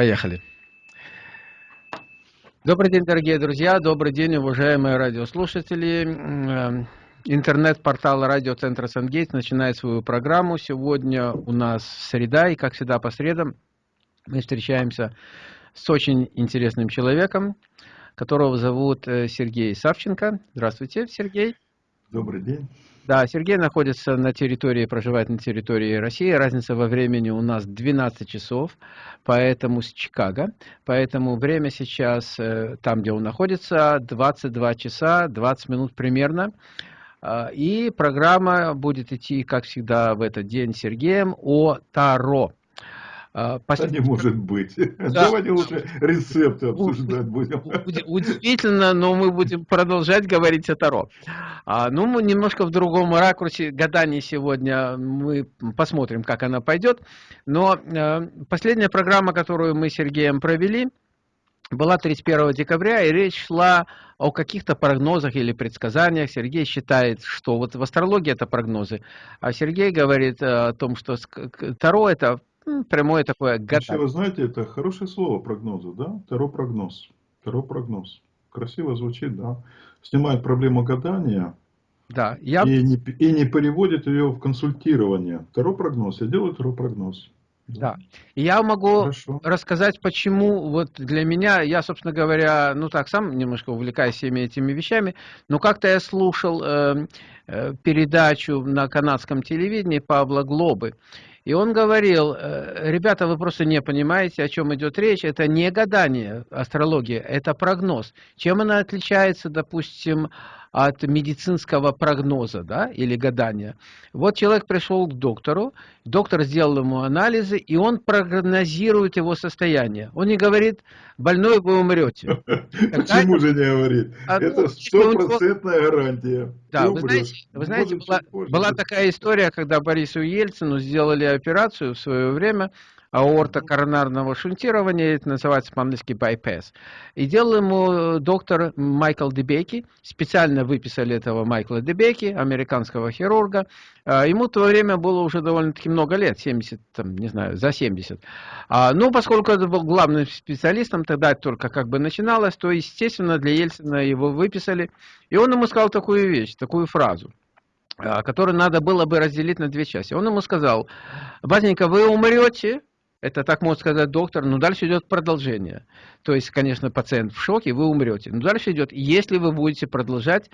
Поехали. Добрый день, дорогие друзья, добрый день, уважаемые радиослушатели. Эм, интернет-портал радиоцентра Сангейт начинает свою программу. Сегодня у нас среда, и как всегда по средам мы встречаемся с очень интересным человеком, которого зовут э, Сергей Савченко. Здравствуйте, Сергей. Добрый день. Да, Сергей находится на территории, проживает на территории России. Разница во времени у нас 12 часов, поэтому с Чикаго. Поэтому время сейчас, э, там, где он находится, 22 часа 20 минут примерно. А, и программа будет идти, как всегда, в этот день Сергеем о Таро. А, Послед... не может быть. Да. Давайте лучше рецепты обсуждать будем. Удивительно, но мы будем продолжать говорить о Таро. А, ну, мы немножко в другом ракурсе гадание сегодня. Мы посмотрим, как она пойдет. Но э, последняя программа, которую мы с Сергеем провели, была 31 декабря, и речь шла о каких-то прогнозах или предсказаниях. Сергей считает, что вот в астрологии это прогнозы, а Сергей говорит о том, что Таро это прямое такое гадание. Вы знаете, это хорошее слово прогнозы, да? Таро прогноз. Таро прогноз. Красиво звучит, да? Снимает проблему гадания. Да, я... и, не, и не переводит ее в консультирование. Таро прогноз. Я делаю таро прогноз. Да. И я могу Хорошо. рассказать, почему вот для меня, я, собственно говоря, ну так, сам немножко увлекаюсь всеми этими вещами, но как-то я слушал э, э, передачу на канадском телевидении Павла Глобы, и он говорил, э, ребята, вы просто не понимаете, о чем идет речь. Это не гадание, астрология, это прогноз. Чем она отличается, допустим, от медицинского прогноза да, или гадания. Вот человек пришел к доктору, доктор сделал ему анализы, и он прогнозирует его состояние. Он не говорит, больной вы умрете. Почему же не говорит? А, Это ну, стопроцентная гарантия. Да, вы знаете, вы знаете была, была такая история, когда Борису Ельцину сделали операцию в свое время, аорта коронарного шунтирования, это называется по-английски bypass. И делал ему доктор Майкл Дебеки, специально выписали этого Майкла Дебеки, американского хирурга. А, ему в то время было уже довольно-таки много лет, 70, там, не знаю, за 70. А, ну, поскольку это был главным специалистом, тогда только как бы начиналось, то, естественно, для Ельцина его выписали. И он ему сказал такую вещь, такую фразу а, которую надо было бы разделить на две части. Он ему сказал, Базненько, вы умрете, это так может сказать доктор, но дальше идет продолжение. То есть, конечно, пациент в шоке, вы умрете. Но дальше идет, если вы будете продолжать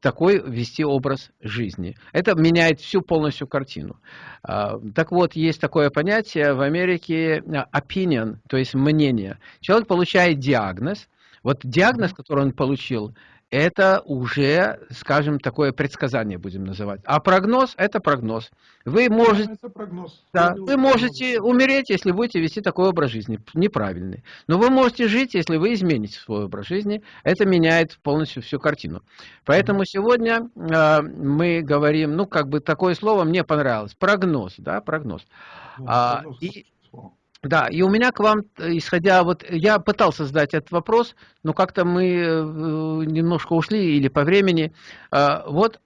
такой вести образ жизни. Это меняет всю полностью картину. А, так вот, есть такое понятие в Америке а, opinion, то есть мнение. Человек получает диагноз. Вот диагноз, который он получил, это уже, скажем, такое предсказание будем называть. А прогноз – это прогноз. Вы можете, это прогноз. Да, вы можете умереть, если будете вести такой образ жизни, неправильный. Но вы можете жить, если вы измените свой образ жизни. Это меняет полностью всю картину. Поэтому сегодня э, мы говорим, ну, как бы такое слово мне понравилось, прогноз, да, прогноз. Ну, а, и, да, и у меня к вам, исходя, вот я пытался задать этот вопрос, но как-то мы э, немножко ушли или по времени. А, вот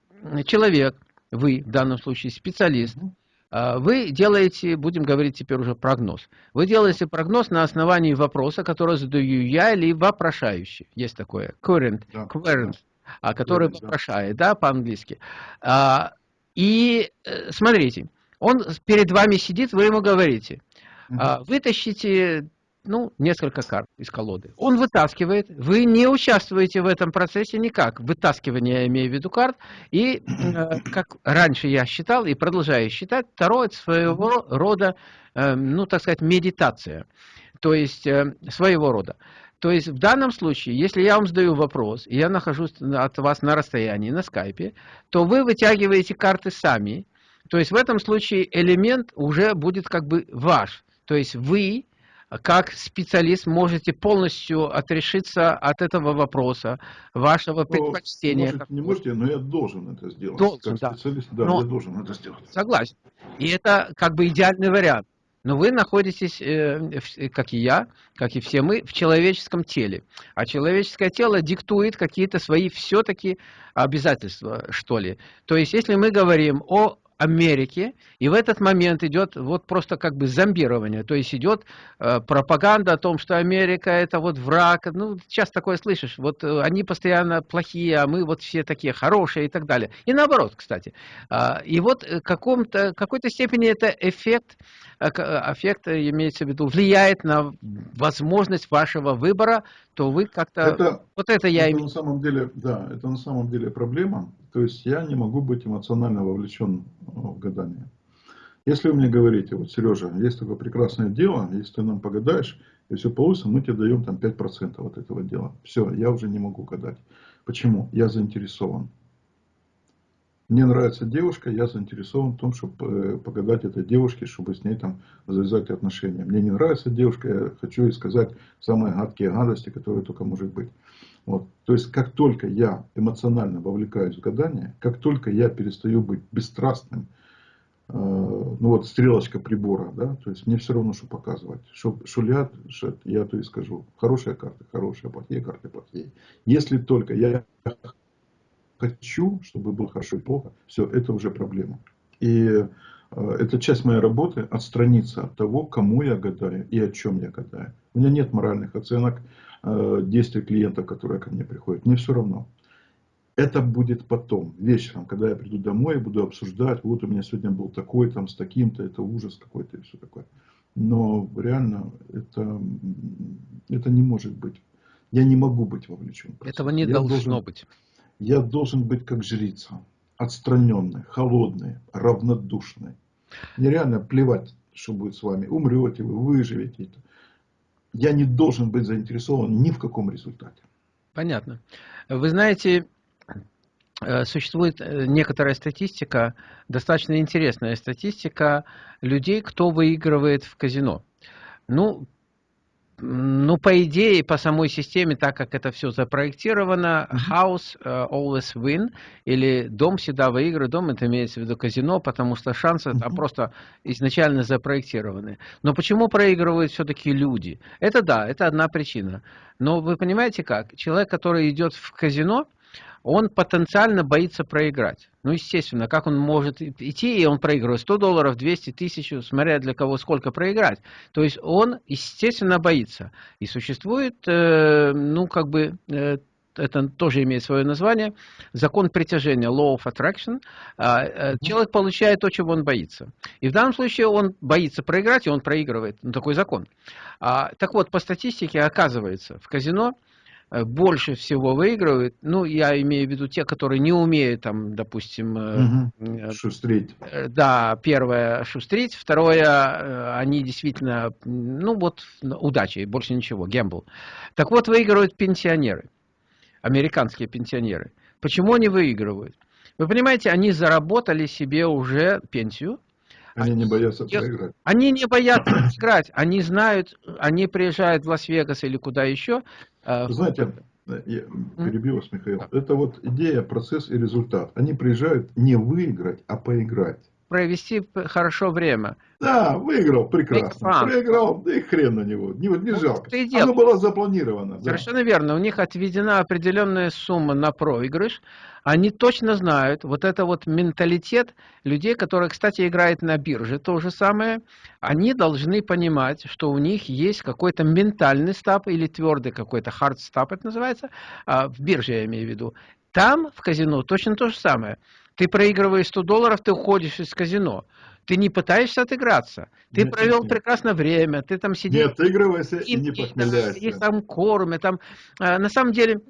человек, вы в данном случае специалист, а, вы делаете, будем говорить теперь уже прогноз. Вы делаете прогноз на основании вопроса, который задаю я или вопрошающий. Есть такое, current, да, current, да. который да, вопрошает, да, по-английски. И э, смотрите, он перед вами сидит, вы ему говорите – а, вытащите ну, несколько карт из колоды. Он вытаскивает, вы не участвуете в этом процессе никак, вытаскивание, я имею в виду карт, и, э, как раньше я считал и продолжаю считать, второе это своего рода, э, ну, так сказать, медитация, то есть э, своего рода. То есть в данном случае, если я вам задаю вопрос, и я нахожусь от вас на расстоянии, на скайпе, то вы вытягиваете карты сами, то есть в этом случае элемент уже будет как бы ваш. То есть вы, как специалист, можете полностью отрешиться от этого вопроса, вашего но, предпочтения. Может, не можете, но я должен это сделать. Должен, как специалист, да, но, я должен это сделать. Согласен. И это как бы идеальный вариант. Но вы находитесь, э, как и я, как и все мы, в человеческом теле. А человеческое тело диктует какие-то свои все-таки обязательства, что ли. То есть, если мы говорим о Америки, и в этот момент идет вот просто как бы зомбирование, то есть идет э, пропаганда о том, что Америка это вот враг, ну, сейчас такое слышишь, вот э, они постоянно плохие, а мы вот все такие хорошие и так далее. И наоборот, кстати. Э, и вот в каком-то, какой-то степени это эффект, э, эффект, имеется в виду, влияет на возможность вашего выбора, то вы как-то... Вот это я... Это на самом деле, да, это на самом деле проблема, то есть я не могу быть эмоционально вовлечен в гадание. Если вы мне говорите, вот, Сережа, есть такое прекрасное дело, если ты нам погадаешь, и все получится, мы тебе даем там 5% от этого дела. Все, я уже не могу гадать. Почему? Я заинтересован. Мне нравится девушка, я заинтересован в том, чтобы э, погадать этой девушке, чтобы с ней там завязать отношения. Мне не нравится девушка, я хочу ей сказать самые гадкие гадости, которые только может быть. Вот. То есть, как только я эмоционально вовлекаюсь в гадание, как только я перестаю быть бесстрастным, э, ну вот стрелочка прибора, да, то есть мне все равно, что показывать. Что шулят, что я то и скажу. Хорошие карты, хорошие, плохие карты, плохие. Если только я хочу, чтобы было хорошо и плохо, все, это уже проблема. И э, это часть моей работы, отстраниться от того, кому я гадаю и о чем я гадаю. У меня нет моральных оценок, Э, действия клиентов, которые ко мне приходят. Мне все равно. Это будет потом, вечером, когда я приду домой и буду обсуждать, вот у меня сегодня был такой, там, с таким-то, это ужас какой-то и все такое. Но реально это, это не может быть. Я не могу быть вовлечен. Этого не я должно должен, быть. Я должен быть как жрица. Отстраненный, холодный, равнодушный. Мне реально плевать, что будет с вами. Умрете вы, выживете я не должен быть заинтересован ни в каком результате. Понятно. Вы знаете, э, существует э, некоторая статистика, достаточно интересная статистика людей, кто выигрывает в казино. Ну, ну, по идее, по самой системе, так как это все запроектировано, house uh, always win, или дом всегда выигрывает, дом это имеется в виду казино, потому что шансы там просто изначально запроектированы. Но почему проигрывают все-таки люди? Это да, это одна причина. Но вы понимаете как? Человек, который идет в казино, он потенциально боится проиграть. Ну, естественно, как он может идти, и он проигрывает 100 долларов, 200, тысяч, смотря для кого сколько проиграть. То есть он, естественно, боится. И существует, э, ну, как бы, э, это тоже имеет свое название, закон притяжения, law of attraction. Э, человек получает то, чего он боится. И в данном случае он боится проиграть, и он проигрывает. Ну, такой закон. А, так вот, по статистике оказывается, в казино больше всего выигрывают, ну, я имею в виду те, которые не умеют, там, допустим... Угу. Шустрить. Да, первое, шустрить. Второе, они действительно, ну, вот, удачи, больше ничего, гембл. Так вот, выигрывают пенсионеры, американские пенсионеры. Почему они выигрывают? Вы понимаете, они заработали себе уже пенсию, они не боятся проиграть. Они не боятся играть. Они знают, они приезжают в Лас-Вегас или куда еще. А, Знаете, я перебью вас, Михаил. Это вот идея, процесс и результат. Они приезжают не выиграть, а поиграть провести хорошо время. Да, выиграл, прекрасно. Проиграл, да и хрен на него, не, не ну, жалко. Оно было запланировано. Совершенно да. верно, у них отведена определенная сумма на проигрыш. Они точно знают, вот это вот менталитет людей, которые, кстати, играют на бирже, то же самое. Они должны понимать, что у них есть какой-то ментальный стап или твердый какой-то hard стап, это называется, а, в бирже я имею в виду. Там, в казино, точно то же самое. Ты проигрываешь 100 долларов, ты уходишь из казино. Ты не пытаешься отыграться. Ты нет, провел нет. прекрасное время, ты там сидишь. Не отыгрывайся и, и не похмеляйся. Их там кормят. Там, а, на самом деле,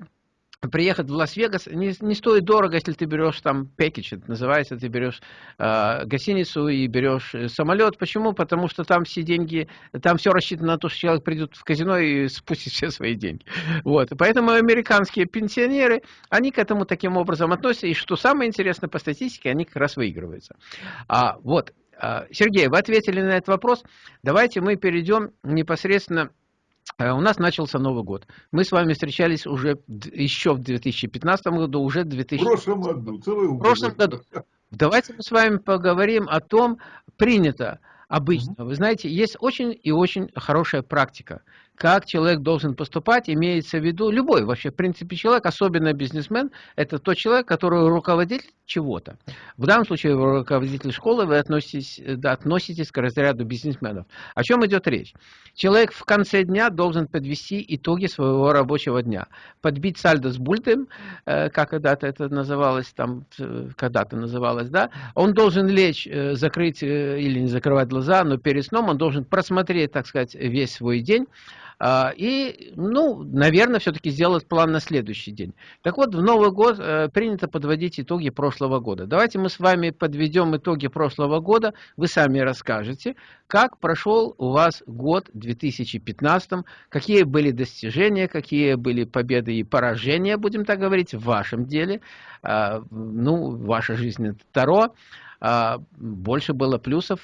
приехать в Лас-Вегас не, не стоит дорого, если ты берешь там package, это называется, ты берешь э, гостиницу и берешь э, самолет. Почему? Потому что там все деньги, там все рассчитано на то, что человек придет в казино и спустит все свои деньги. Вот. Поэтому американские пенсионеры, они к этому таким образом относятся. И что самое интересное по статистике, они как раз выигрываются. А, вот. А, Сергей, вы ответили на этот вопрос. Давайте мы перейдем непосредственно у нас начался Новый год. Мы с вами встречались уже еще в 2015 году, уже в 2000... В прошлом году, целый В прошлом году. Давайте мы с вами поговорим о том, принято обычно. Вы знаете, есть очень и очень хорошая практика, как человек должен поступать, имеется в виду любой вообще, в принципе, человек, особенно бизнесмен, это тот человек, который руководитель чего-то. В данном случае вы руководитель школы, вы относитесь, да, относитесь к разряду бизнесменов. О чем идет речь? Человек в конце дня должен подвести итоги своего рабочего дня. Подбить сальдо с бультем, э, как когда-то это называлось, там, э, когда-то называлось, да, он должен лечь, э, закрыть или не закрывать глаза, но перед сном он должен просмотреть, так сказать, весь свой день, и, ну, наверное, все-таки сделать план на следующий день. Так вот, в Новый год э, принято подводить итоги прошлого года. Давайте мы с вами подведем итоги прошлого года. Вы сами расскажете, как прошел у вас год 2015, какие были достижения, какие были победы и поражения, будем так говорить, в вашем деле. А, ну, ваша жизнь это Таро. А, больше было плюсов,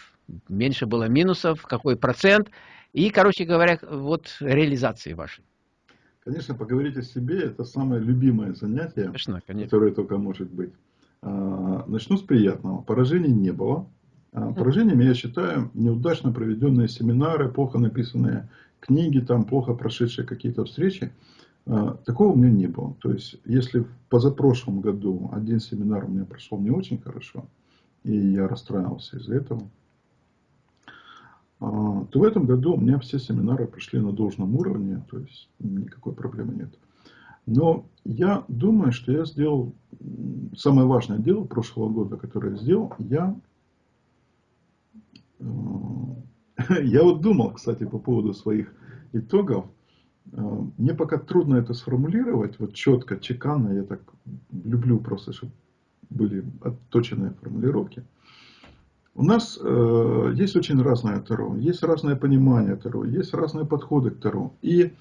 меньше было минусов, какой процент – и, короче говоря, вот реализации вашей. Конечно, поговорить о себе – это самое любимое занятие, конечно, конечно. которое только может быть. А, начну с приятного. Поражений не было. А, поражениями я считаю неудачно проведенные семинары, плохо написанные книги, там плохо прошедшие какие-то встречи. А, такого у меня не было. То есть, если в позапрошлом году один семинар у меня прошел не очень хорошо, и я расстраивался из-за этого, то в этом году у меня все семинары прошли на должном уровне, то есть никакой проблемы нет. Но я думаю, что я сделал самое важное дело прошлого года, которое я сделал, я, э, я вот думал, кстати, по поводу своих итогов, э, мне пока трудно это сформулировать, вот четко, чеканно, я так люблю просто, чтобы были отточенные формулировки. У нас э, есть очень разное Таро, есть разное понимание Таро, есть разные подходы к Таро. И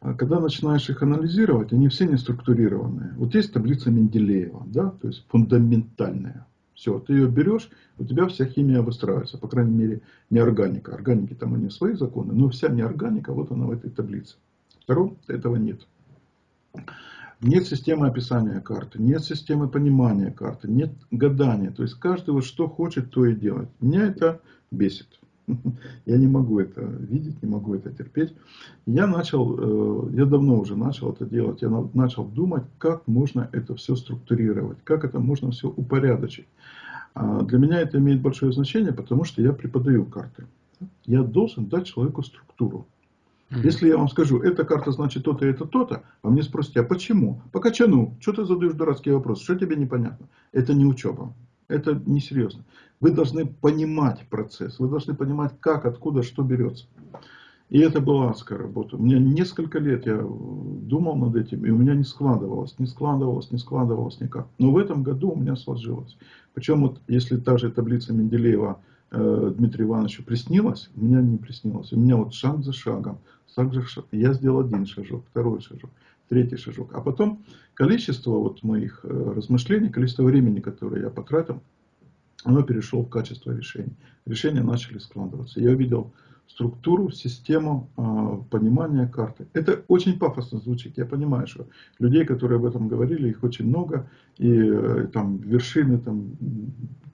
э, когда начинаешь их анализировать, они все не структурированные. Вот есть таблица Менделеева, да, то есть фундаментальная. Все, ты ее берешь, у тебя вся химия выстраивается, по крайней мере, не органика. Органики там они свои законы, но вся неорганика, вот она в этой таблице. Таро этого нет. Нет системы описания карты, нет системы понимания карты, нет гадания. То есть каждый вот что хочет, то и делает. Меня это бесит. Я не могу это видеть, не могу это терпеть. Я начал, э, я давно уже начал это делать. Я начал думать, как можно это все структурировать, как это можно все упорядочить. А для меня это имеет большое значение, потому что я преподаю карты. Я должен дать человеку структуру. Если я вам скажу, эта карта значит то-то, это то-то, а мне спросите, а почему? По качану. Что ты задаешь дурацкие вопросы? Что тебе непонятно? Это не учеба. Это несерьезно. Вы должны понимать процесс. Вы должны понимать, как, откуда, что берется. И это была адская работа. У меня несколько лет я думал над этим, и у меня не складывалось, не складывалось, не складывалось никак. Но в этом году у меня сложилось. Причем вот если та же таблица Менделеева э, Дмитрию Ивановичу приснилась, у меня не приснилось. У меня вот шаг за шагом, также я сделал один шажок, второй шажок, третий шажок. А потом количество вот моих э, размышлений, количество времени, которое я потратил, оно перешло в качество решений. Решения начали складываться. Я увидел структуру, систему э, понимания карты. Это очень пафосно звучит. Я понимаю, что людей, которые об этом говорили, их очень много. И э, там вершины, там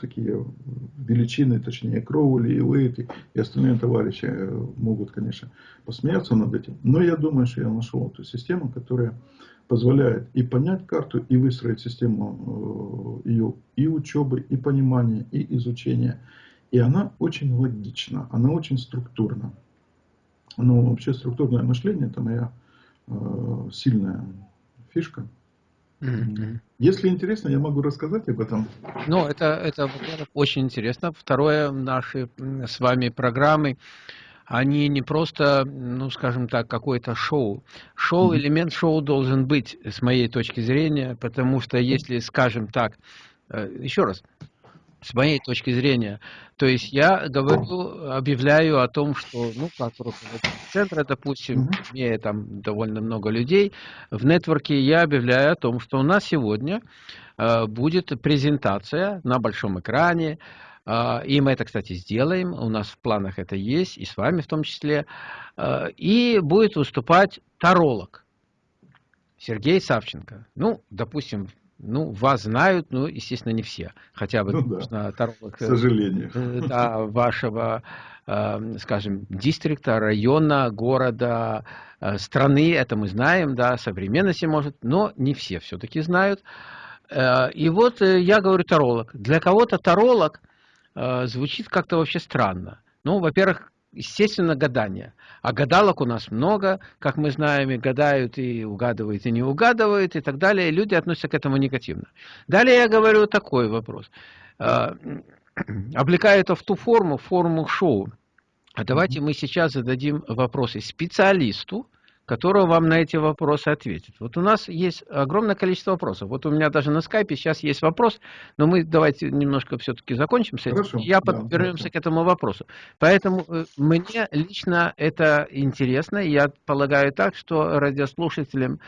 такие величины, точнее Кроули и Уэйт и остальные товарищи э, могут, конечно, посмеяться над этим. Но я думаю, что я нашел эту систему, которая позволяет и понять карту, и выстроить систему э, ее и учебы, и понимания, и изучения. И она очень логична, она очень структурна. Но вообще структурное мышление это моя э, сильная фишка. Mm-hmm. Если интересно, я могу рассказать об этом. Ну, это, это очень интересно. Второе, наши с вами программы, они не просто, ну, скажем так, какое-то шоу. Шоу, mm-hmm. элемент шоу должен быть, с моей точки зрения, потому что если, скажем так, э, еще раз, с моей точки зрения. То есть я говорю, объявляю о том, что, ну, как руководитель центра, допустим, имея там довольно много людей, в нетворке я объявляю о том, что у нас сегодня э, будет презентация на большом экране, э, и мы это, кстати, сделаем, у нас в планах это есть, и с вами в том числе, э, и будет выступать таролог Сергей Савченко. Ну, допустим, Ну, вас знают, ну, естественно, не все. Хотя бы, ну, да. таролог, к сожалению. Да, вашего, скажем, дистрикта, района, города, страны, это мы знаем, да, современности, может, но не все все-таки знают. И вот я говорю таролог. Для кого-то таролог звучит как-то вообще странно. Ну, во-первых, естественно, гадание. А гадалок у нас много, как мы знаем, и гадают, и угадывают, и не угадывают, и так далее. И люди относятся к этому негативно. Далее я говорю такой вопрос. А, облекая это в ту форму, форму шоу. А давайте мы сейчас зададим вопросы специалисту, который вам на эти вопросы ответит. Вот у нас есть огромное количество вопросов. Вот у меня даже на скайпе сейчас есть вопрос, но мы давайте немножко все-таки закончим с этим. Хорошо, Я да, вернемся да. к этому вопросу. Поэтому э, мне лично это интересно. Я полагаю так, что радиослушателям,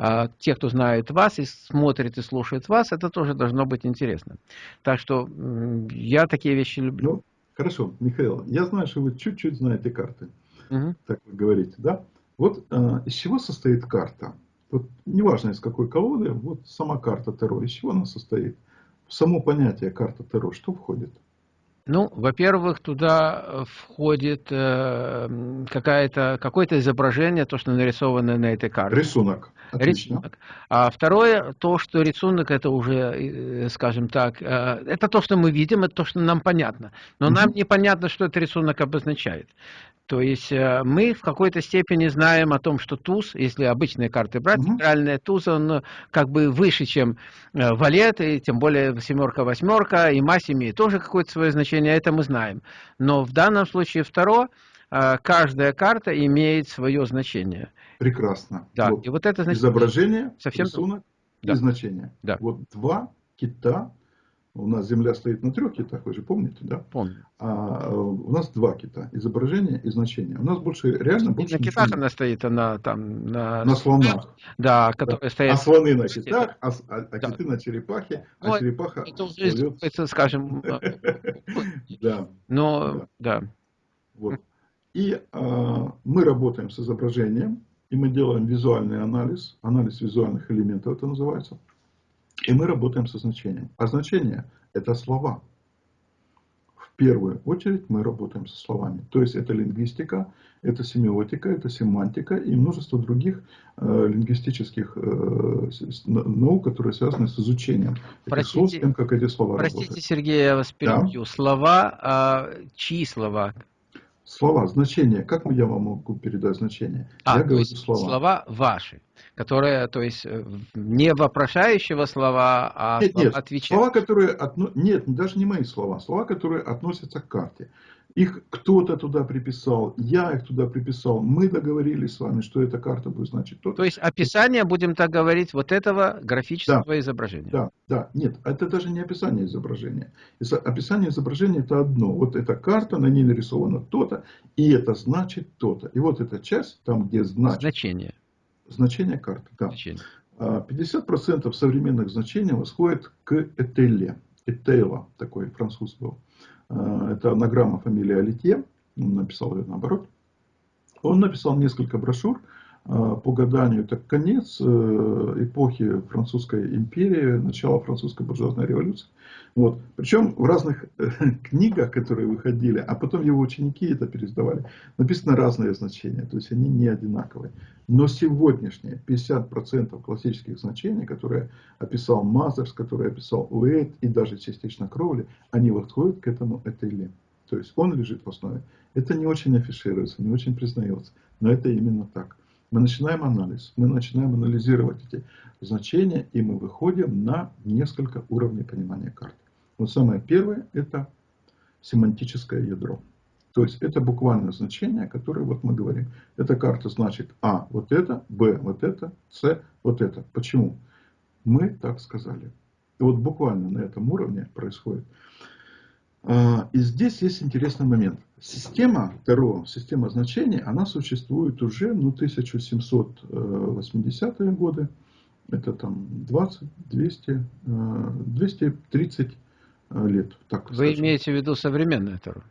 а, те, кто знает вас и смотрит и слушает вас, это тоже должно быть интересно. Так что я такие вещи люблю. Ну, хорошо, Михаил, я знаю, что вы чуть-чуть знаете карты. Угу. Так вы говорите, да? Вот э, из чего состоит карта? Вот, неважно из какой колоды, вот сама карта Таро, из чего она состоит? В само понятие карта Таро, что входит? Ну, во-первых, туда э, входит э, какое-то какое-то изображение, то, что нарисовано на этой карте. Рисунок. Отлично. Рисунок. А второе, то, что рисунок, это уже, э, скажем так, э, это то, что мы видим, это то, что нам понятно. Но угу. нам непонятно, что этот рисунок обозначает. То есть э, мы в какой-то степени знаем о том, что туз, если обычные карты брать, угу. центральная туз, он э, как бы выше, чем э, валет, и тем более семерка, восьмерка, и мать имеет тоже какое-то свое значение, это мы знаем. Но в данном случае второе, каждая карта имеет свое значение. Прекрасно. Да, вот. и вот это значение... Изображение, совсем рисунок да. и значение. Да. Вот два кита у нас Земля стоит на трех китах, вы же помните, да? Помню. А у нас два кита. Изображение и значение. У нас больше, реально больше На китах она стоит, она там... На, на слонах. Да, которые да. стоят... А слоны на китах, а, а, а да. киты на черепахе, а ну, черепаха... Это уже, это, скажем... Да. Но, да. Вот. И а, мы работаем с изображением, и мы делаем визуальный анализ, анализ визуальных элементов это называется. И мы работаем со значением. А значение – это слова. В первую очередь мы работаем со словами. То есть это лингвистика, это семиотика, это семантика и множество других э, лингвистических э, наук, которые связаны с изучением простите, слов, с тем, как эти слова простите, работают. Простите, Сергей, я вас перебью. Да? Слова, а, чьи слова? Слова, значение. Как я вам могу передать значение? А, я говорю слова. слова ваши, которые, то есть, э, не вопрошающего слова, а нет, нет, отвечающего. Слова, которые, отно... нет, даже не мои слова, слова, которые относятся к карте. Их кто-то туда приписал, я их туда приписал. Мы договорились с вами, что эта карта будет значить то. То есть описание, будем так говорить, вот этого графического да, изображения. Да, да. Нет, это даже не описание изображения. Описание изображения это одно. Вот эта карта, на ней нарисовано то-то, и это значит то-то. И вот эта часть, там где значит. Значение. Значение карты, да. Значение. 50% а, современных значений восходит к этелле. Этейла, такой француз был. Э, это анаграмма фамилии Алитье, он написал ее наоборот. Он написал несколько брошюр по гаданию. Это конец э, эпохи французской империи, начало французской буржуазной революции. Вот. Причем в разных книгах, которые выходили, а потом его ученики это пересдавали, написано разные значения, то есть они не одинаковые. Но сегодняшние 50% классических значений, которые описал Мазерс, которые описал Уэйт и даже частично Кроули, они подходят к этому этеле. То есть он лежит в основе. Это не очень афишируется, не очень признается, но это именно так. Мы начинаем анализ, мы начинаем анализировать эти значения, и мы выходим на несколько уровней понимания карты. Вот самое первое – это семантическое ядро. То есть это буквальное значение, которое вот мы говорим. Эта карта значит А вот это, Б вот это, С вот это. Почему? Мы так сказали. И вот буквально на этом уровне происходит. А, и здесь есть интересный момент. Система Таро, система значений, она существует уже ну, 1780-е годы. Это там 20, 200, 230 лет. Так Вы скажем. имеете в виду современное Таро?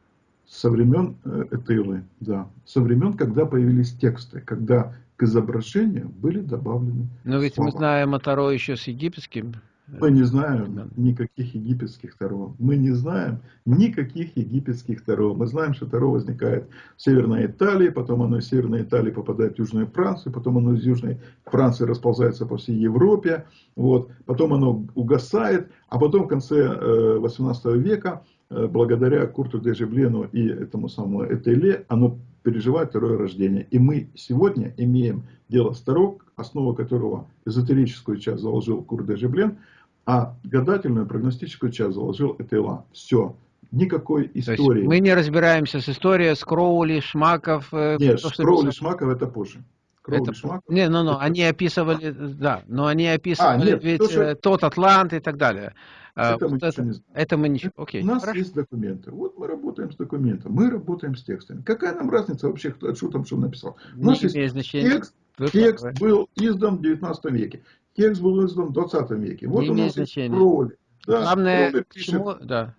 со времен э, Этейлы, да, со времен, когда появились тексты, когда к изображению были добавлены Но ведь слова. мы знаем о Таро еще с египетским Мы не знаем никаких египетских Таро. Мы не знаем никаких египетских Таро. Мы знаем, что Таро возникает в Северной Италии, потом оно из Северной Италии попадает в Южную Францию, потом оно из Южной Франции расползается по всей Европе, вот, потом оно угасает, а потом в конце 18 э, века, э, благодаря Курту Дежеблену и этому самому Этеле, оно переживает второе рождение. И мы сегодня имеем дело с Таро, основу которого эзотерическую часть заложил Курт Дежеблен, а гадательную прогностическую часть заложил Этела. Все. Никакой истории. мы не разбираемся с историей, с Кроули, Шмаков. Э, Нет, то, Кроули, Шмаков это позже. Кроули, это... Шмаков. Не, ну, ну, это... они описывали, да, но они описывали а, нет, ведь то, что... Э, тот Атлант и так далее. А, это, вот мы, это, не это мы ничего. Окей, У нас хорошо. есть документы. Вот мы работаем с документом, мы работаем с текстами. Какая нам разница вообще, кто, что там что написал? У нас не есть значения. текст, текст был издан в 19 веке. Текст был издан в 20 веке. Вот не у нас значения. есть. Да, Главное, роли пишет, да.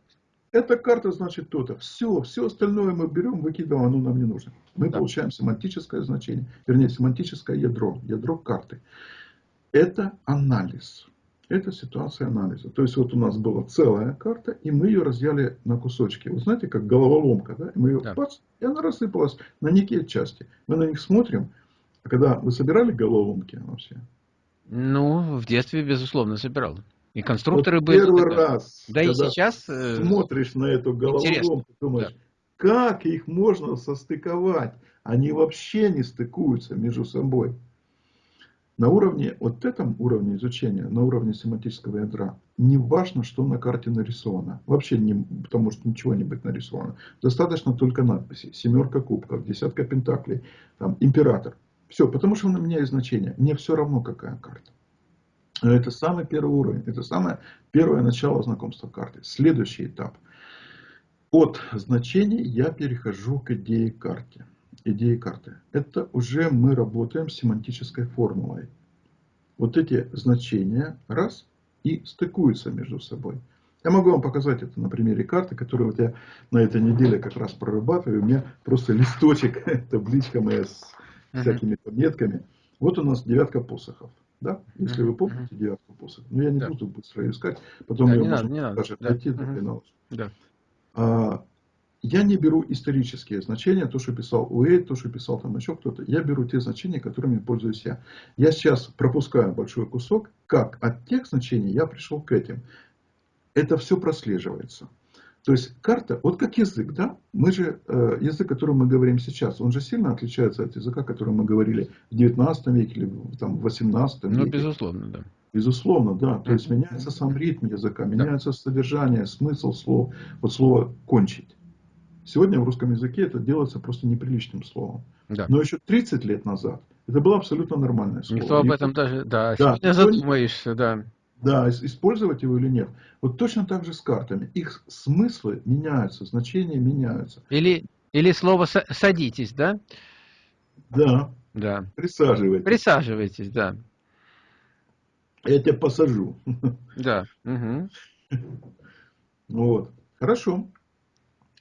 Эта карта значит то-то. Все, все остальное мы берем, выкидываем, оно нам не нужно. Мы да. получаем семантическое значение, вернее, семантическое ядро, ядро карты. Это анализ. Это ситуация анализа. То есть вот у нас была целая карта, и мы ее разъяли на кусочки. Вы знаете, как головоломка, да? Мы ее, да. бац, и она рассыпалась на некие части. Мы на них смотрим. А когда вы собирали головоломки вообще? Ну, в детстве, безусловно, собирал. И конструкторы вот были. Первый раз, да и сейчас э, смотришь на эту головоломку, думаешь, да. как их можно состыковать? Они вообще не стыкуются между собой. На уровне, вот этом уровне изучения, на уровне семантического ядра, не важно, что на карте нарисовано. Вообще, не, потому что ничего не быть нарисовано. Достаточно только надписи. Семерка кубков, десятка пентаклей, там, император. Все, потому что он меняет значение. Мне все равно, какая карта. Это самый первый уровень. Это самое первое начало знакомства карты. Следующий этап. От значений я перехожу к идее карты. Идеи карты. Это уже мы работаем с семантической формулой. Вот эти значения раз и стыкуются между собой. Я могу вам показать это на примере карты, которую вот я на этой неделе как раз прорабатываю. У меня просто листочек, табличка моя с всякими пометками. Вот у нас девятка посохов. Да? Если вы помните девятку посохов. Но я не да. буду быстро искать. Потом да, ее можно надо, даже надо. найти да. до Да. А, я не беру исторические значения, то, что писал Уэйд, то, что писал там еще кто-то. Я беру те значения, которыми пользуюсь я. Я сейчас пропускаю большой кусок, как от тех значений я пришел к этим. Это все прослеживается. То есть карта, вот как язык, да, мы же, э, язык, которым мы говорим сейчас, он же сильно отличается от языка, которым мы говорили в 19 веке или там, в 18 ну, веке. Ну, безусловно, да. Безусловно, да. То есть меняется сам ритм языка, меняется да. содержание, смысл слов. Вот слово «кончить». Сегодня в русском языке это делается просто неприличным словом. Да. Но еще 30 лет назад это было абсолютно нормальное слово. Никто об этом даже, да, да. сегодня задумаешься, да. Да, использовать его или нет. Вот точно так же с картами. Их смыслы меняются, значения меняются. Или, или слово «садитесь», да? Да. Да. Присаживайтесь. Присаживайтесь, да. Я тебя посажу. Да. Угу. Вот. Хорошо.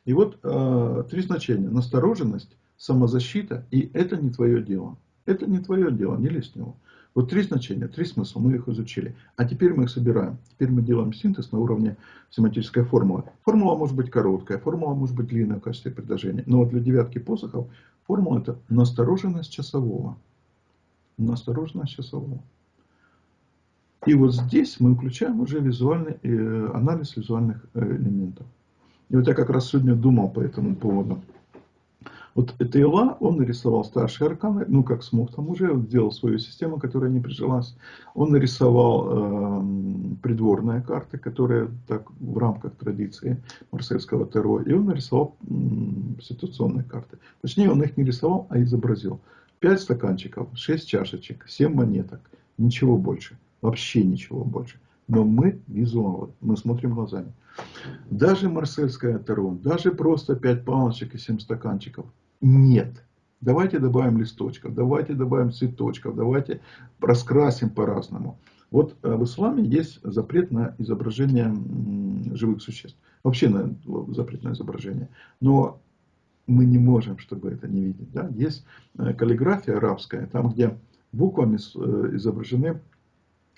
И вот э, три значения. Настороженность, самозащита и это не твое дело. Это не твое дело, не лезь в него. Вот три значения, три смысла, мы их изучили. А теперь мы их собираем. Теперь мы делаем синтез на уровне семантической формулы. Формула может быть короткая, формула может быть длинная в качестве предложения. Но вот для девятки посохов формула это настороженность часового. Настороженность часового. И вот здесь мы включаем уже визуальный э, анализ визуальных э, элементов. И вот я как раз сегодня думал по этому поводу. Вот Тейла, он нарисовал старшие арканы, ну как смог там уже, сделал свою систему, которая не прижилась. Он нарисовал э, придворные карты, которые так в рамках традиции марсельского Таро. И он нарисовал э, ситуационные карты. Точнее, он их не рисовал, а изобразил. Пять стаканчиков, шесть чашечек, семь монеток. Ничего больше. Вообще ничего больше. Но мы визуалы, мы смотрим глазами. Даже марсельская Таро, даже просто пять палочек и семь стаканчиков нет. Давайте добавим листочков, давайте добавим цветочков, давайте раскрасим по-разному. Вот э, в исламе есть запрет на изображение живых существ. Вообще на запрет на изображение. Но мы не можем, чтобы это не видеть. Да? Есть э, каллиграфия арабская, там где буквами э, изображены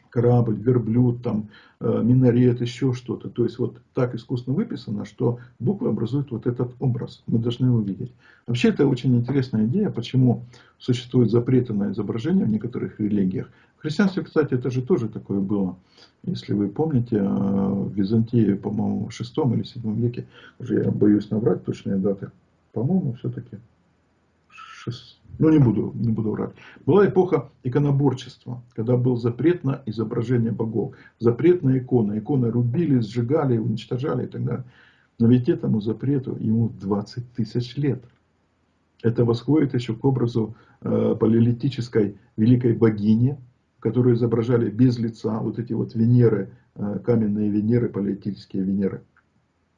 корабль, верблюд, там, э, минарет, еще что-то. То есть вот так искусно выписано, что буквы образуют вот этот образ. Мы должны его видеть. Вообще это очень интересная идея, почему существует запреты на изображение в некоторых религиях. В христианстве, кстати, это же тоже такое было. Если вы помните, э, в Византии, по-моему, в 6 или 7 веке, уже я боюсь набрать точные даты, по-моему, все-таки ну не буду, не буду врать. Была эпоха иконоборчества, когда был запрет на изображение богов, запрет на иконы. Иконы рубили, сжигали, уничтожали и так далее. Но ведь этому запрету ему 20 тысяч лет. Это восходит еще к образу э, палеолитической великой богини, которую изображали без лица, вот эти вот Венеры, э, каменные Венеры, палеолитические Венеры.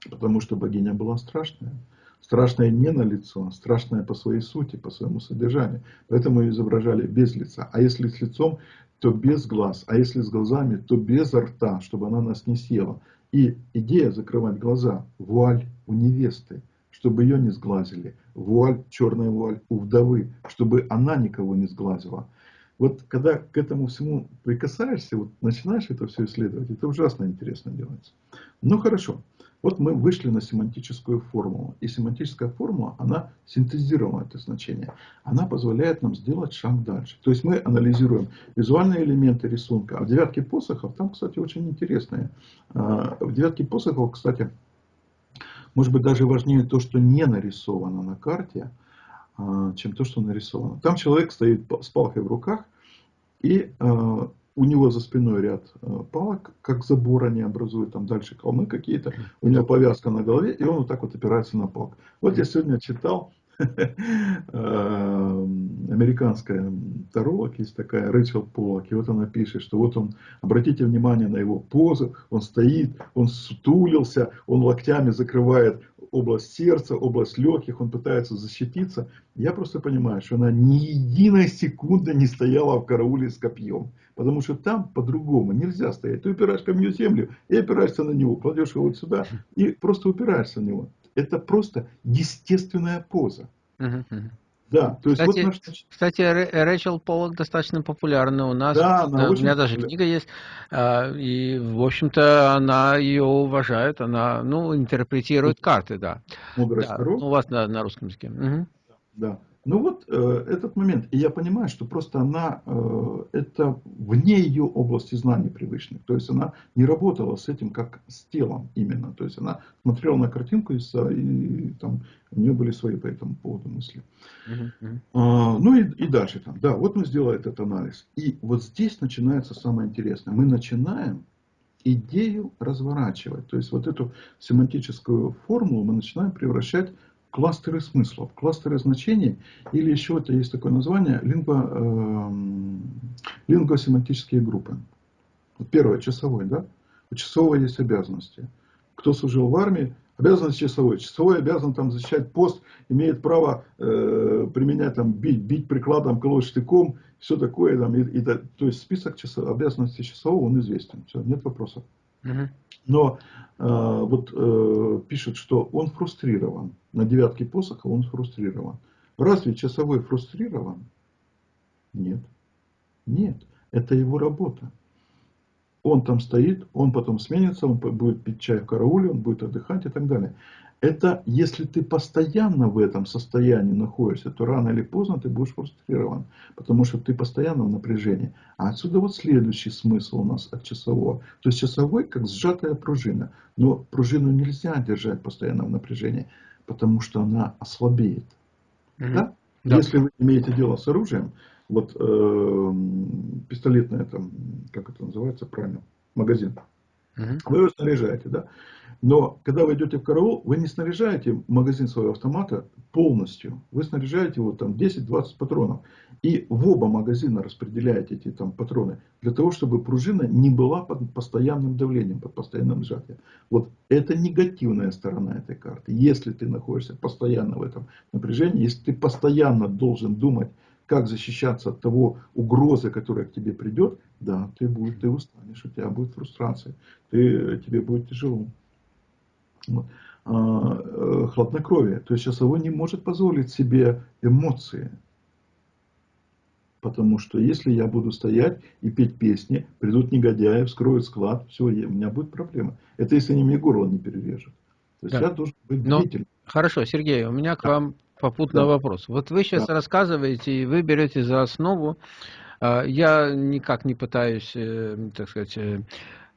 Потому что богиня была страшная. Страшное не на лицо, страшное по своей сути, по своему содержанию. Поэтому изображали без лица. А если с лицом, то без глаз. А если с глазами, то без рта, чтобы она нас не съела. И идея закрывать глаза, вуаль у невесты, чтобы ее не сглазили. Вуаль, черная вуаль у вдовы, чтобы она никого не сглазила. Вот когда к этому всему прикасаешься, вот начинаешь это все исследовать, это ужасно интересно делается. Ну хорошо. Вот мы вышли на семантическую формулу. И семантическая формула, она синтезировала это значение. Она позволяет нам сделать шаг дальше. То есть мы анализируем визуальные элементы рисунка. А в девятке посохов, там, кстати, очень интересные. А, в девятке посохов, кстати, может быть даже важнее то, что не нарисовано на карте, а, чем то, что нарисовано. Там человек стоит с палкой в руках и а, у него за спиной ряд э, палок, как забор они образуют, там дальше холмы какие-то, у него повязка на голове, и он вот так вот опирается на палку. Вот я сегодня читал, американская таролог есть такая, Рэчел Полок, и вот она пишет, что вот он, обратите внимание на его позу, он стоит, он сутулился, он локтями закрывает область сердца, область легких, он пытается защититься. Я просто понимаю, что она ни единой секунды не стояла в карауле с копьем. Потому что там по-другому нельзя стоять. Ты упираешь камню в землю и опираешься на него. Кладешь его вот сюда и просто упираешься на него. Это просто естественная поза. Да, то есть кстати, вот наш... кстати, Рэчел Поллок достаточно популярна у нас. Да, она у меня даже книга есть. А, и, в общем-то, она ее уважает. Она, ну, интерпретирует карты, да. Мудрость да, ну, у вас на, на русском языке. Угу. Да. Ну вот э, этот момент, и я понимаю, что просто она, э, это вне ее области знаний привычных, то есть она не работала с этим как с телом именно, то есть она смотрела на картинку и, и там у нее были свои по этому поводу мысли. Uh -huh. А, ну и, и дальше там, да, вот мы сделали этот анализ, и вот здесь начинается самое интересное, мы начинаем идею разворачивать, то есть вот эту семантическую формулу мы начинаем превращать кластеры смыслов, кластеры значений, или еще это есть такое название, лингво, э, лингвосемантические группы. Первое, часовой, да? У часового есть обязанности. Кто служил в армии, обязанность часовой. Часовой обязан там защищать пост, имеет право э, применять, там, бить, бить прикладом, колоть штыком, все такое. Там, и, и, то есть список часов, обязанностей часового, он известен. Все, нет вопросов. Угу. Но э, вот э, пишет, что он фрустрирован. На девятке посоха он фрустрирован. Разве часовой фрустрирован? Нет. Нет. Это его работа. Он там стоит, он потом сменится, он будет пить чай в карауле, он будет отдыхать и так далее. Это если ты постоянно в этом состоянии находишься, то рано или поздно ты будешь фрустрирован, потому что ты постоянно в напряжении. А отсюда вот следующий смысл у нас от часового. То есть часовой как сжатая пружина, но пружину нельзя держать постоянно в напряжении, потому что она ослабеет. Mm-hmm. Да? Да. Если вы имеете дело с оружием, вот э, пистолетное там, как это называется правильно, магазин, угу. вы его снаряжаете, да? Но когда вы идете в караул, вы не снаряжаете магазин своего автомата полностью. Вы снаряжаете его там 10-20 патронов. И в оба магазина распределяете эти там патроны. Для того, чтобы пружина не была под постоянным давлением, под постоянным сжатием. Вот это негативная сторона этой карты. Если ты находишься постоянно в этом напряжении, если ты постоянно должен думать, как защищаться от того угрозы, которая к тебе придет, да, ты, будешь, ты устанешь, у тебя будет фрустрация, ты, тебе будет тяжело. А, э, хладнокровие. То есть часовой не может позволить себе эмоции. Потому что если я буду стоять и петь песни, придут негодяи, вскроют склад, все, у меня будет проблема. Это если они мне горло не перережут. То есть да. я должен быть бдительным. Хорошо, Сергей, у меня к да. вам попутный да. вопрос. Вот вы сейчас да. рассказываете, и вы берете за основу, а, я никак не пытаюсь, э, так сказать, э,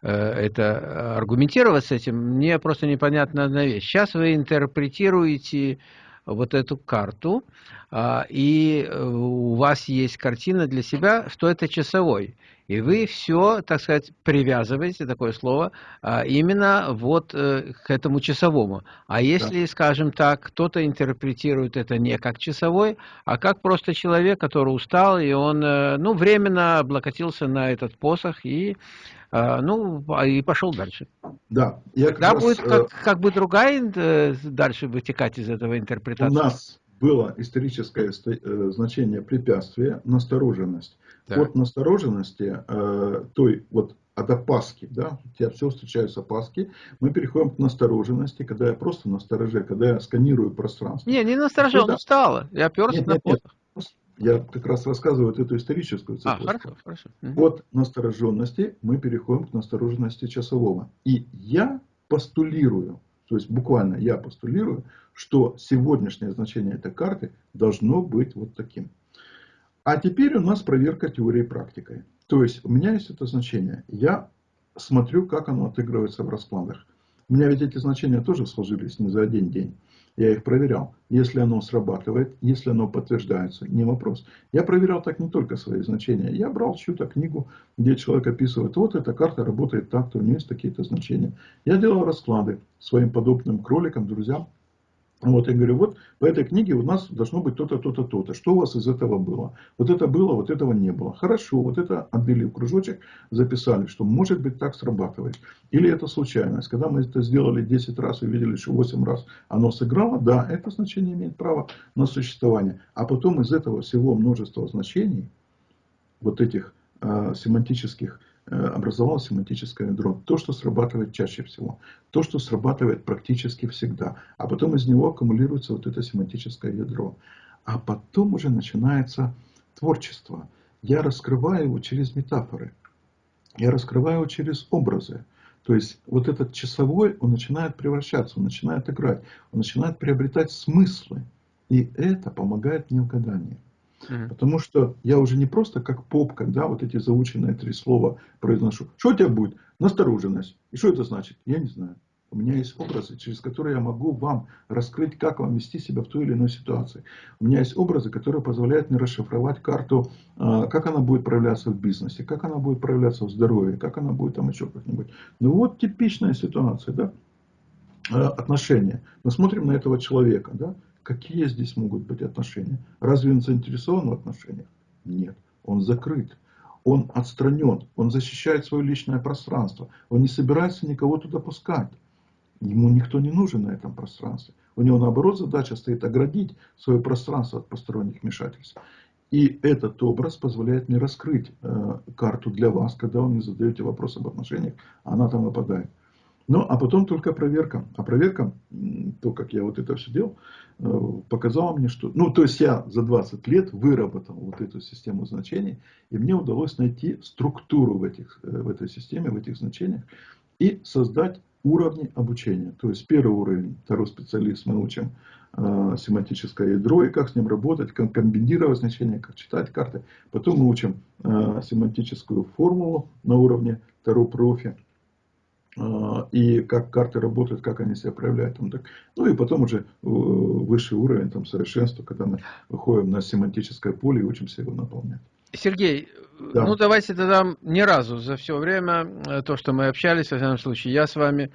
э, это аргументировать с этим, мне просто непонятна одна вещь. Сейчас вы интерпретируете вот эту карту, а, и у вас есть картина для себя, что это часовой. И вы все, так сказать, привязываете, такое слово, а, именно вот э, к этому часовому. А если, да. скажем так, кто-то интерпретирует это не как часовой, а как просто человек, который устал, и он, э, ну, временно облокотился на этот посох и а, ну, и пошел дальше. Да. Я Тогда будет раз, как, как бы другая дальше вытекать из этого интерпретация. У нас было историческое э, значение препятствия, настороженность. Так. От настороженности, э, той вот от опаски, да, у тебя все встречаются опаски, мы переходим к настороженности, когда я просто настороже, когда я сканирую пространство. Не, не настороже, он устал, я оперся нет, на нет, нет. Я как раз рассказываю вот эту историческую цепочку. А, хорошо, хорошо. От настороженности мы переходим к настороженности часового. И я постулирую, то есть буквально я постулирую, что сегодняшнее значение этой карты должно быть вот таким. А теперь у нас проверка теории практикой. То есть у меня есть это значение. Я смотрю, как оно отыгрывается в раскладах. У меня ведь эти значения тоже сложились не за один день. Я их проверял. Если оно срабатывает, если оно подтверждается, не вопрос. Я проверял так не только свои значения. Я брал чью-то книгу, где человек описывает, вот эта карта работает так-то, у нее есть такие-то значения. Я делал расклады своим подобным кроликам, друзьям. Вот, я говорю, вот по этой книге у нас должно быть то-то, то-то, то-то. Что у вас из этого было? Вот это было, вот этого не было. Хорошо, вот это отбили в кружочек, записали, что может быть так срабатывает. Или это случайность. Когда мы это сделали 10 раз и видели, что 8 раз оно сыграло, да, это значение имеет право на существование. А потом из этого всего множества значений, вот этих э, семантических образовалось семантическое ядро. То, что срабатывает чаще всего. То, что срабатывает практически всегда. А потом из него аккумулируется вот это семантическое ядро. А потом уже начинается творчество. Я раскрываю его через метафоры. Я раскрываю его через образы. То есть вот этот часовой, он начинает превращаться, он начинает играть, он начинает приобретать смыслы. И это помогает мне в гадании. Угу. Потому что я уже не просто как поп, когда вот эти заученные три слова произношу. Что у тебя будет? Настороженность. И что это значит? Я не знаю. У меня есть образы, через которые я могу вам раскрыть, как вам вести себя в той или иной ситуации. У меня есть образы, которые позволяют мне расшифровать карту, а, как она будет проявляться в бизнесе, как она будет проявляться в здоровье, как она будет там еще как-нибудь. Ну вот типичная ситуация, да, отношения. Мы смотрим на этого человека, да, Какие здесь могут быть отношения? Разве он заинтересован в отношениях? Нет. Он закрыт. Он отстранен. Он защищает свое личное пространство. Он не собирается никого туда пускать. Ему никто не нужен на этом пространстве. У него наоборот задача стоит оградить свое пространство от посторонних вмешательств. И этот образ позволяет мне раскрыть э, карту для вас, когда вы мне задаете вопрос об отношениях, она там выпадает. Ну, а потом только проверка. А проверка, то, как я вот это все делал, э, показала мне, что... Ну, то есть я за 20 лет выработал вот эту систему значений, и мне удалось найти структуру в, этих, э, в этой системе, в этих значениях, и создать уровни обучения. То есть первый уровень, второй специалист, мы учим э, семантическое ядро и как с ним работать, как комбинировать значения, как читать карты. Потом мы учим э, семантическую формулу на уровне второго профи а, и как карты работают, как они себя проявляют. Там, так. Ну и потом уже э, высший уровень там, совершенства, когда мы выходим на семантическое поле и учимся его наполнять. Сергей, да. ну давайте тогда ни разу за все время, э, то, что мы общались, в данном случае, я с вами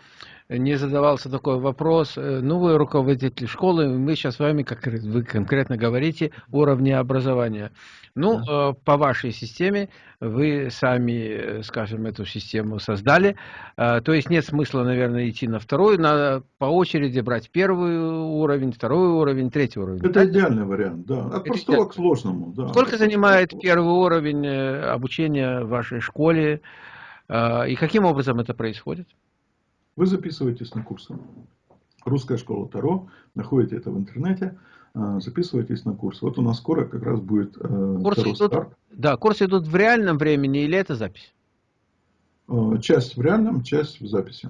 не задавался такой вопрос. Э, ну, вы руководитель школы, мы сейчас с вами, как вы конкретно говорите, уровни образования. Ну, да. Э, по вашей системе, вы сами, э, скажем, эту систему создали. То есть нет смысла, наверное, идти на второй, надо по очереди брать первый уровень, второй уровень, третий уровень. Это идеальный вариант, да. От Это простого идеально. к сложному. Да. Сколько занимает первый уровень обучения в вашей школе? И каким образом это происходит? Вы записываетесь на курсы. Русская школа Таро. Находите это в интернете. А, записывайтесь на курс. Вот у нас скоро как раз будет э, курсы Таро идут, старт. Да, курсы идут в реальном времени или это запись? Э, часть в реальном, часть в записи.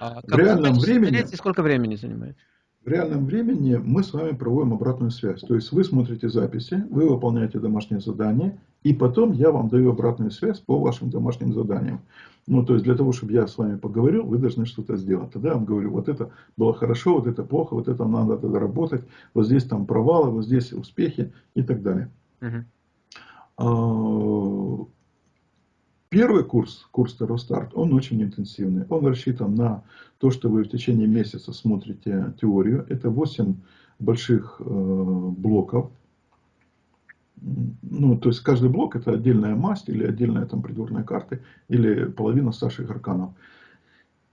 А в реальном времени... Сколько времени занимает? В реальном времени мы с вами проводим обратную связь. То есть вы смотрите записи, вы выполняете домашнее задание, и потом я вам даю обратную связь по вашим домашним заданиям. Ну, то есть для того, чтобы я с вами поговорил, вы должны что-то сделать. Тогда я вам говорю, вот это было хорошо, вот это плохо, вот это надо тогда работать, вот здесь там провалы, вот здесь успехи и так далее. Угу. Первый курс, курс Старт, он очень интенсивный. Он рассчитан на то, что вы в течение месяца смотрите теорию. Это 8 больших э, блоков. Ну, то есть каждый блок это отдельная масть или отдельная там придворная карта или половина старших арканов.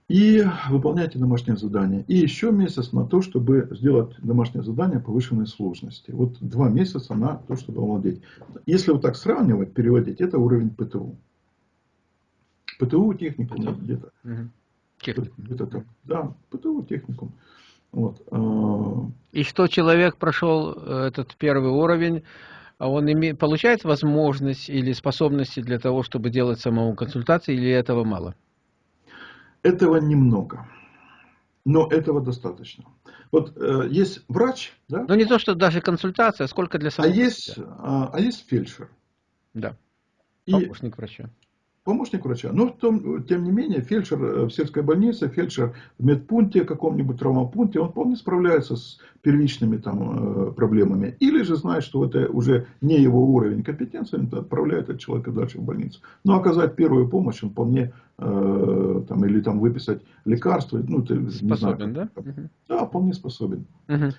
И выполняйте домашнее задание. И еще месяц на то, чтобы сделать домашнее задание повышенной сложности. Вот два месяца на то, чтобы овладеть. Если вот так сравнивать, переводить, это уровень ПТУ. ПТУ техникум где-то. Угу. Где-то так. Да, ПТУ техникум. Вот. А, И что человек прошел э, этот первый уровень, а он имеет, получает возможность или способности для того, чтобы делать самому консультации, или этого мало? Этого немного. Но этого достаточно. Вот э, есть врач, да? Ну не то, что даже консультация, а сколько для самого. А есть, а, а есть фельдшер. Да. Помощник И врача помощник врача. Но том, тем не менее, фельдшер э, в сельской больнице, фельдшер в медпункте, каком-нибудь травмопункте, он вполне справляется с первичными там, э, проблемами. Или же знает, что это уже не его уровень компетенции, он отправляет этого человека дальше в больницу. Но оказать первую помощь он вполне, э, там, или там выписать лекарства. Ну, ты, способен, не знаю, да? Да, вполне способен. Угу.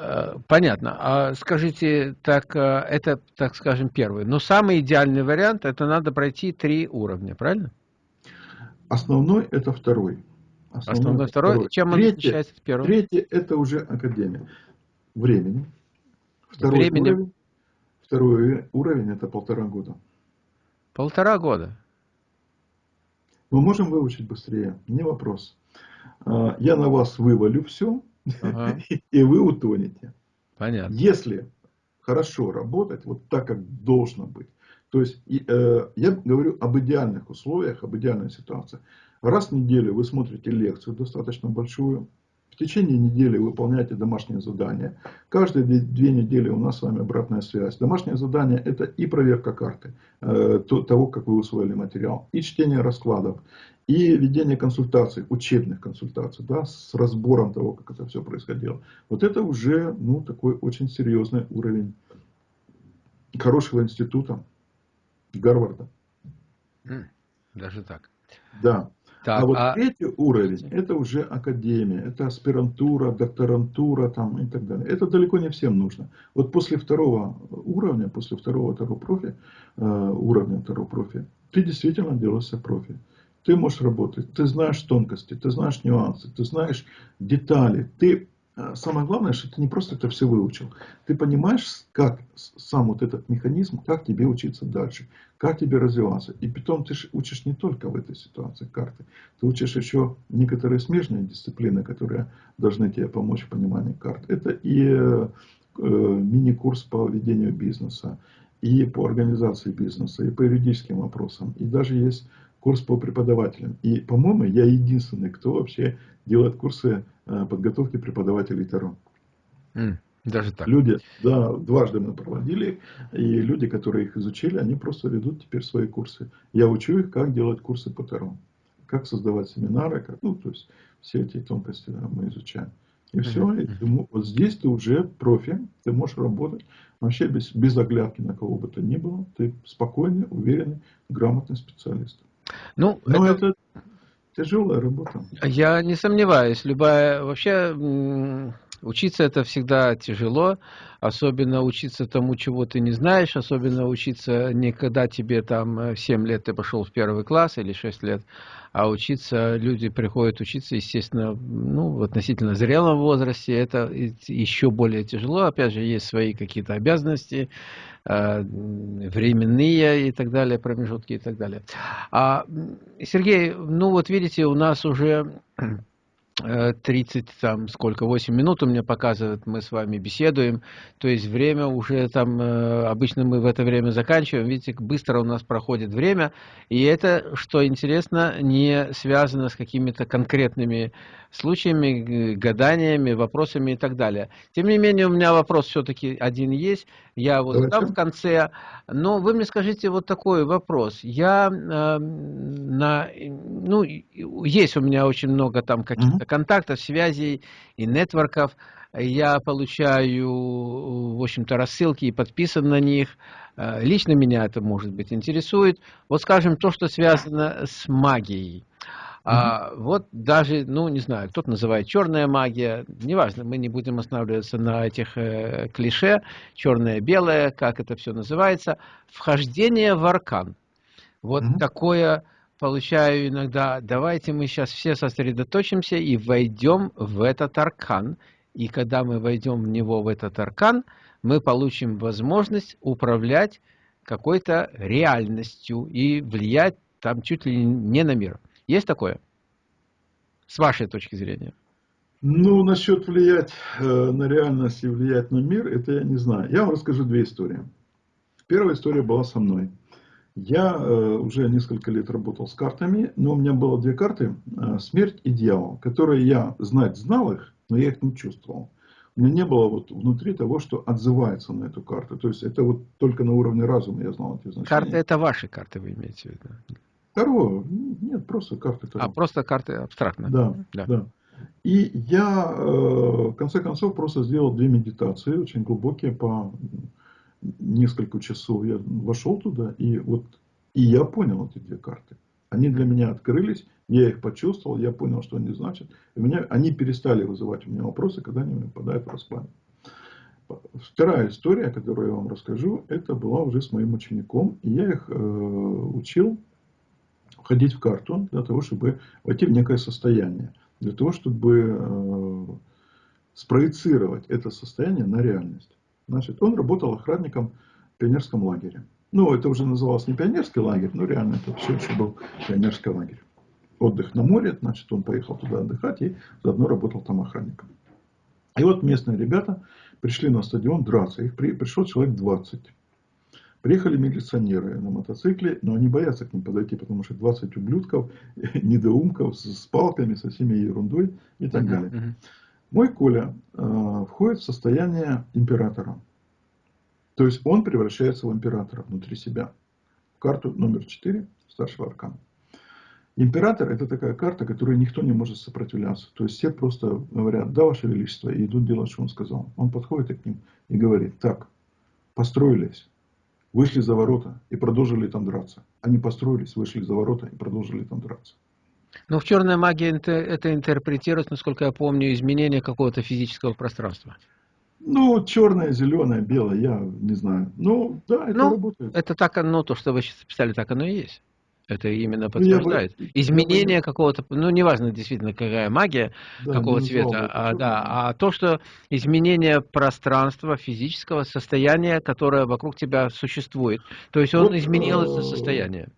Э, понятно. А скажите, так э, это, так скажем, первый. Но самый идеальный вариант, это надо пройти три уровня, правильно? Основной это второй. Основной, Основной второй. второй. Чем он отличается от первого? Третий это уже академия. Времени. Второй Времени. уровень. Второй уровень это полтора года. Полтора года. Мы можем выучить быстрее, не вопрос. А, я на вас вывалю все, ага. и вы утонете. Понятно. Если хорошо работать, вот так, как должно быть, то есть и, э, я говорю об идеальных условиях, об идеальной ситуации. Раз в неделю вы смотрите лекцию достаточно большую, течение недели выполняйте домашние задания. Каждые две недели у нас с вами обратная связь. Домашнее задание это и проверка карты, э, того, как вы усвоили материал, и чтение раскладов, и ведение консультаций, учебных консультаций, да, с разбором того, как это все происходило. Вот это уже ну, такой очень серьезный уровень хорошего института Гарварда. Даже так. Да. Так, а вот а... третий уровень, это уже академия, это аспирантура, докторантура там, и так далее. Это далеко не всем нужно. Вот после второго уровня, после второго второго профи, э, уровня второго профи, ты действительно делаешься профи. Ты можешь работать, ты знаешь тонкости, ты знаешь нюансы, ты знаешь детали, ты самое главное, что ты не просто это все выучил. Ты понимаешь, как сам вот этот механизм, как тебе учиться дальше, как тебе развиваться. И потом ты учишь не только в этой ситуации карты. Ты учишь еще некоторые смежные дисциплины, которые должны тебе помочь в понимании карт. Это и э, мини-курс по ведению бизнеса, и по организации бизнеса, и по юридическим вопросам. И даже есть курс по преподавателям. И, по-моему, я единственный, кто вообще делает курсы э, подготовки преподавателей Таро. даже так. Люди, да, дважды мы проводили, и люди, которые их изучили, они просто ведут теперь свои курсы. Я учу их, как делать курсы по Таро, как создавать семинары, как, ну, то есть все эти тонкости да, мы изучаем. И все, и думаю, вот здесь ты уже профи, ты можешь работать вообще без, без оглядки на кого бы то ни было, ты спокойный, уверенный, грамотный специалист. Ну, Но это... это тяжелая работа. Я не сомневаюсь. Любая вообще учиться это всегда тяжело, особенно учиться тому, чего ты не знаешь, особенно учиться не когда тебе там 7 лет ты пошел в первый класс или 6 лет, а учиться, люди приходят учиться, естественно, ну, в относительно зрелом возрасте, это еще более тяжело, опять же, есть свои какие-то обязанности, э, временные и так далее, промежутки и так далее. А, Сергей, ну вот видите, у нас уже 30, там, сколько, 8 минут у меня показывает, мы с вами беседуем, то есть время уже там, э, обычно мы в это время заканчиваем, видите, быстро у нас проходит время, и это, что интересно, не связано с какими-то конкретными случаями, гаданиями, вопросами и так далее. Тем не менее, у меня вопрос все-таки один есть, я его задам в конце, но вы мне скажите вот такой вопрос. Я э, на, ну, есть у меня очень много там каких-то контактов, связей и нетворков. Я получаю, в общем-то, рассылки и подписан на них. Э, лично меня это, может быть, интересует. Вот, скажем, то, что связано с магией. А, вот даже, ну, не знаю, кто-то называет черная магия, неважно, мы не будем останавливаться на этих э, клише, черное, белое, как это все называется, вхождение в аркан. Вот mm -hmm. такое получаю иногда, давайте мы сейчас все сосредоточимся и войдем в этот аркан. И когда мы войдем в него, в этот аркан, мы получим возможность управлять какой-то реальностью и влиять там чуть ли не на мир. Есть такое? С вашей точки зрения. Ну, насчет влиять э, на реальность и влиять на мир, это я не знаю. Я вам расскажу две истории. Первая история была со мной. Я э, уже несколько лет работал с картами, но у меня было две карты, э, смерть и дьявол, которые я знать знал их, но я их не чувствовал. У меня не было вот внутри того, что отзывается на эту карту. То есть это вот только на уровне разума я знал эти значения. Карты это ваши карты, вы имеете в виду? Таро, нет, просто карты Таро. А, просто карты абстрактно. Да, да. да. И я, э, в конце концов, просто сделал две медитации, очень глубокие, по несколько часов я вошел туда, и вот и я понял эти две карты. Они для меня открылись, я их почувствовал, я понял, что они значат. И меня, они перестали вызывать у меня вопросы, когда они попадают в расклад. Вторая история, которую я вам расскажу, это была уже с моим учеником. И я их э, учил входить в карту для того, чтобы войти в некое состояние. Для того, чтобы э, спроецировать это состояние на реальность. Значит, он работал охранником в пионерском лагере. Ну, это уже называлось не пионерский лагерь, но реально это все еще был пионерский лагерь. Отдых на море, значит, он поехал туда отдыхать и заодно работал там охранником. И вот местные ребята пришли на стадион драться. Их при, пришло человек 20. Приехали милиционеры на мотоцикле, но они боятся к ним подойти, потому что 20 ублюдков, недоумков с, с палками, со всеми ерундой и так uh -huh, далее. Uh -huh. Мой Коля э, входит в состояние императора. То есть он превращается в императора внутри себя. Карту номер 4 старшего аркана. Император это такая карта, которой никто не может сопротивляться. То есть все просто говорят, да, ваше величество, и идут делать, что он сказал. Он подходит к ним и говорит, так, построились, вышли за ворота и продолжили там драться. Они построились, вышли за ворота и продолжили там драться. Но в черной магии это, интерпретируется, насколько я помню, изменение какого-то физического пространства. Ну, черное, зеленое, белое, я не знаю. Ну, да, это ну, работает. Это так, ну, то, что вы сейчас писали, так оно и есть. Это именно ну, подтверждает. Я Изменение я какого-то, ну, неважно действительно, какая магия, да, какого цвета, а, да, а то, что изменение пространства, физического состояния, которое вокруг тебя существует. То есть он вот, изменил это состояние.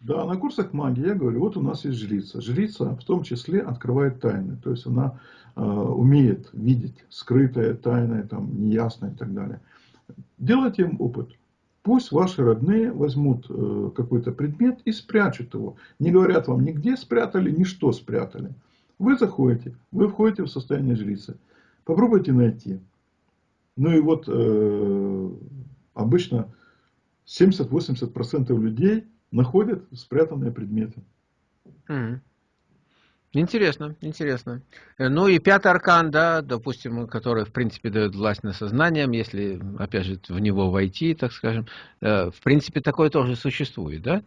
Да, на курсах магии я говорю, вот у нас есть жрица. Жрица в том числе открывает тайны. То есть она э, умеет видеть скрытое, тайное, там, неясное и так далее. Делайте им опыт. Пусть ваши родные возьмут э, какой-то предмет и спрячут его. Не говорят вам нигде спрятали, ни что спрятали. Вы заходите, вы входите в состояние жрицы. Попробуйте найти. Ну и вот э, обычно 70-80% людей находят спрятанные предметы. Mm. Интересно, интересно. Э, ну и пятый аркан, да, допустим, который, в принципе, дает власть над сознанием, если, опять же, в него войти, так скажем, э, в принципе, такое тоже существует, да?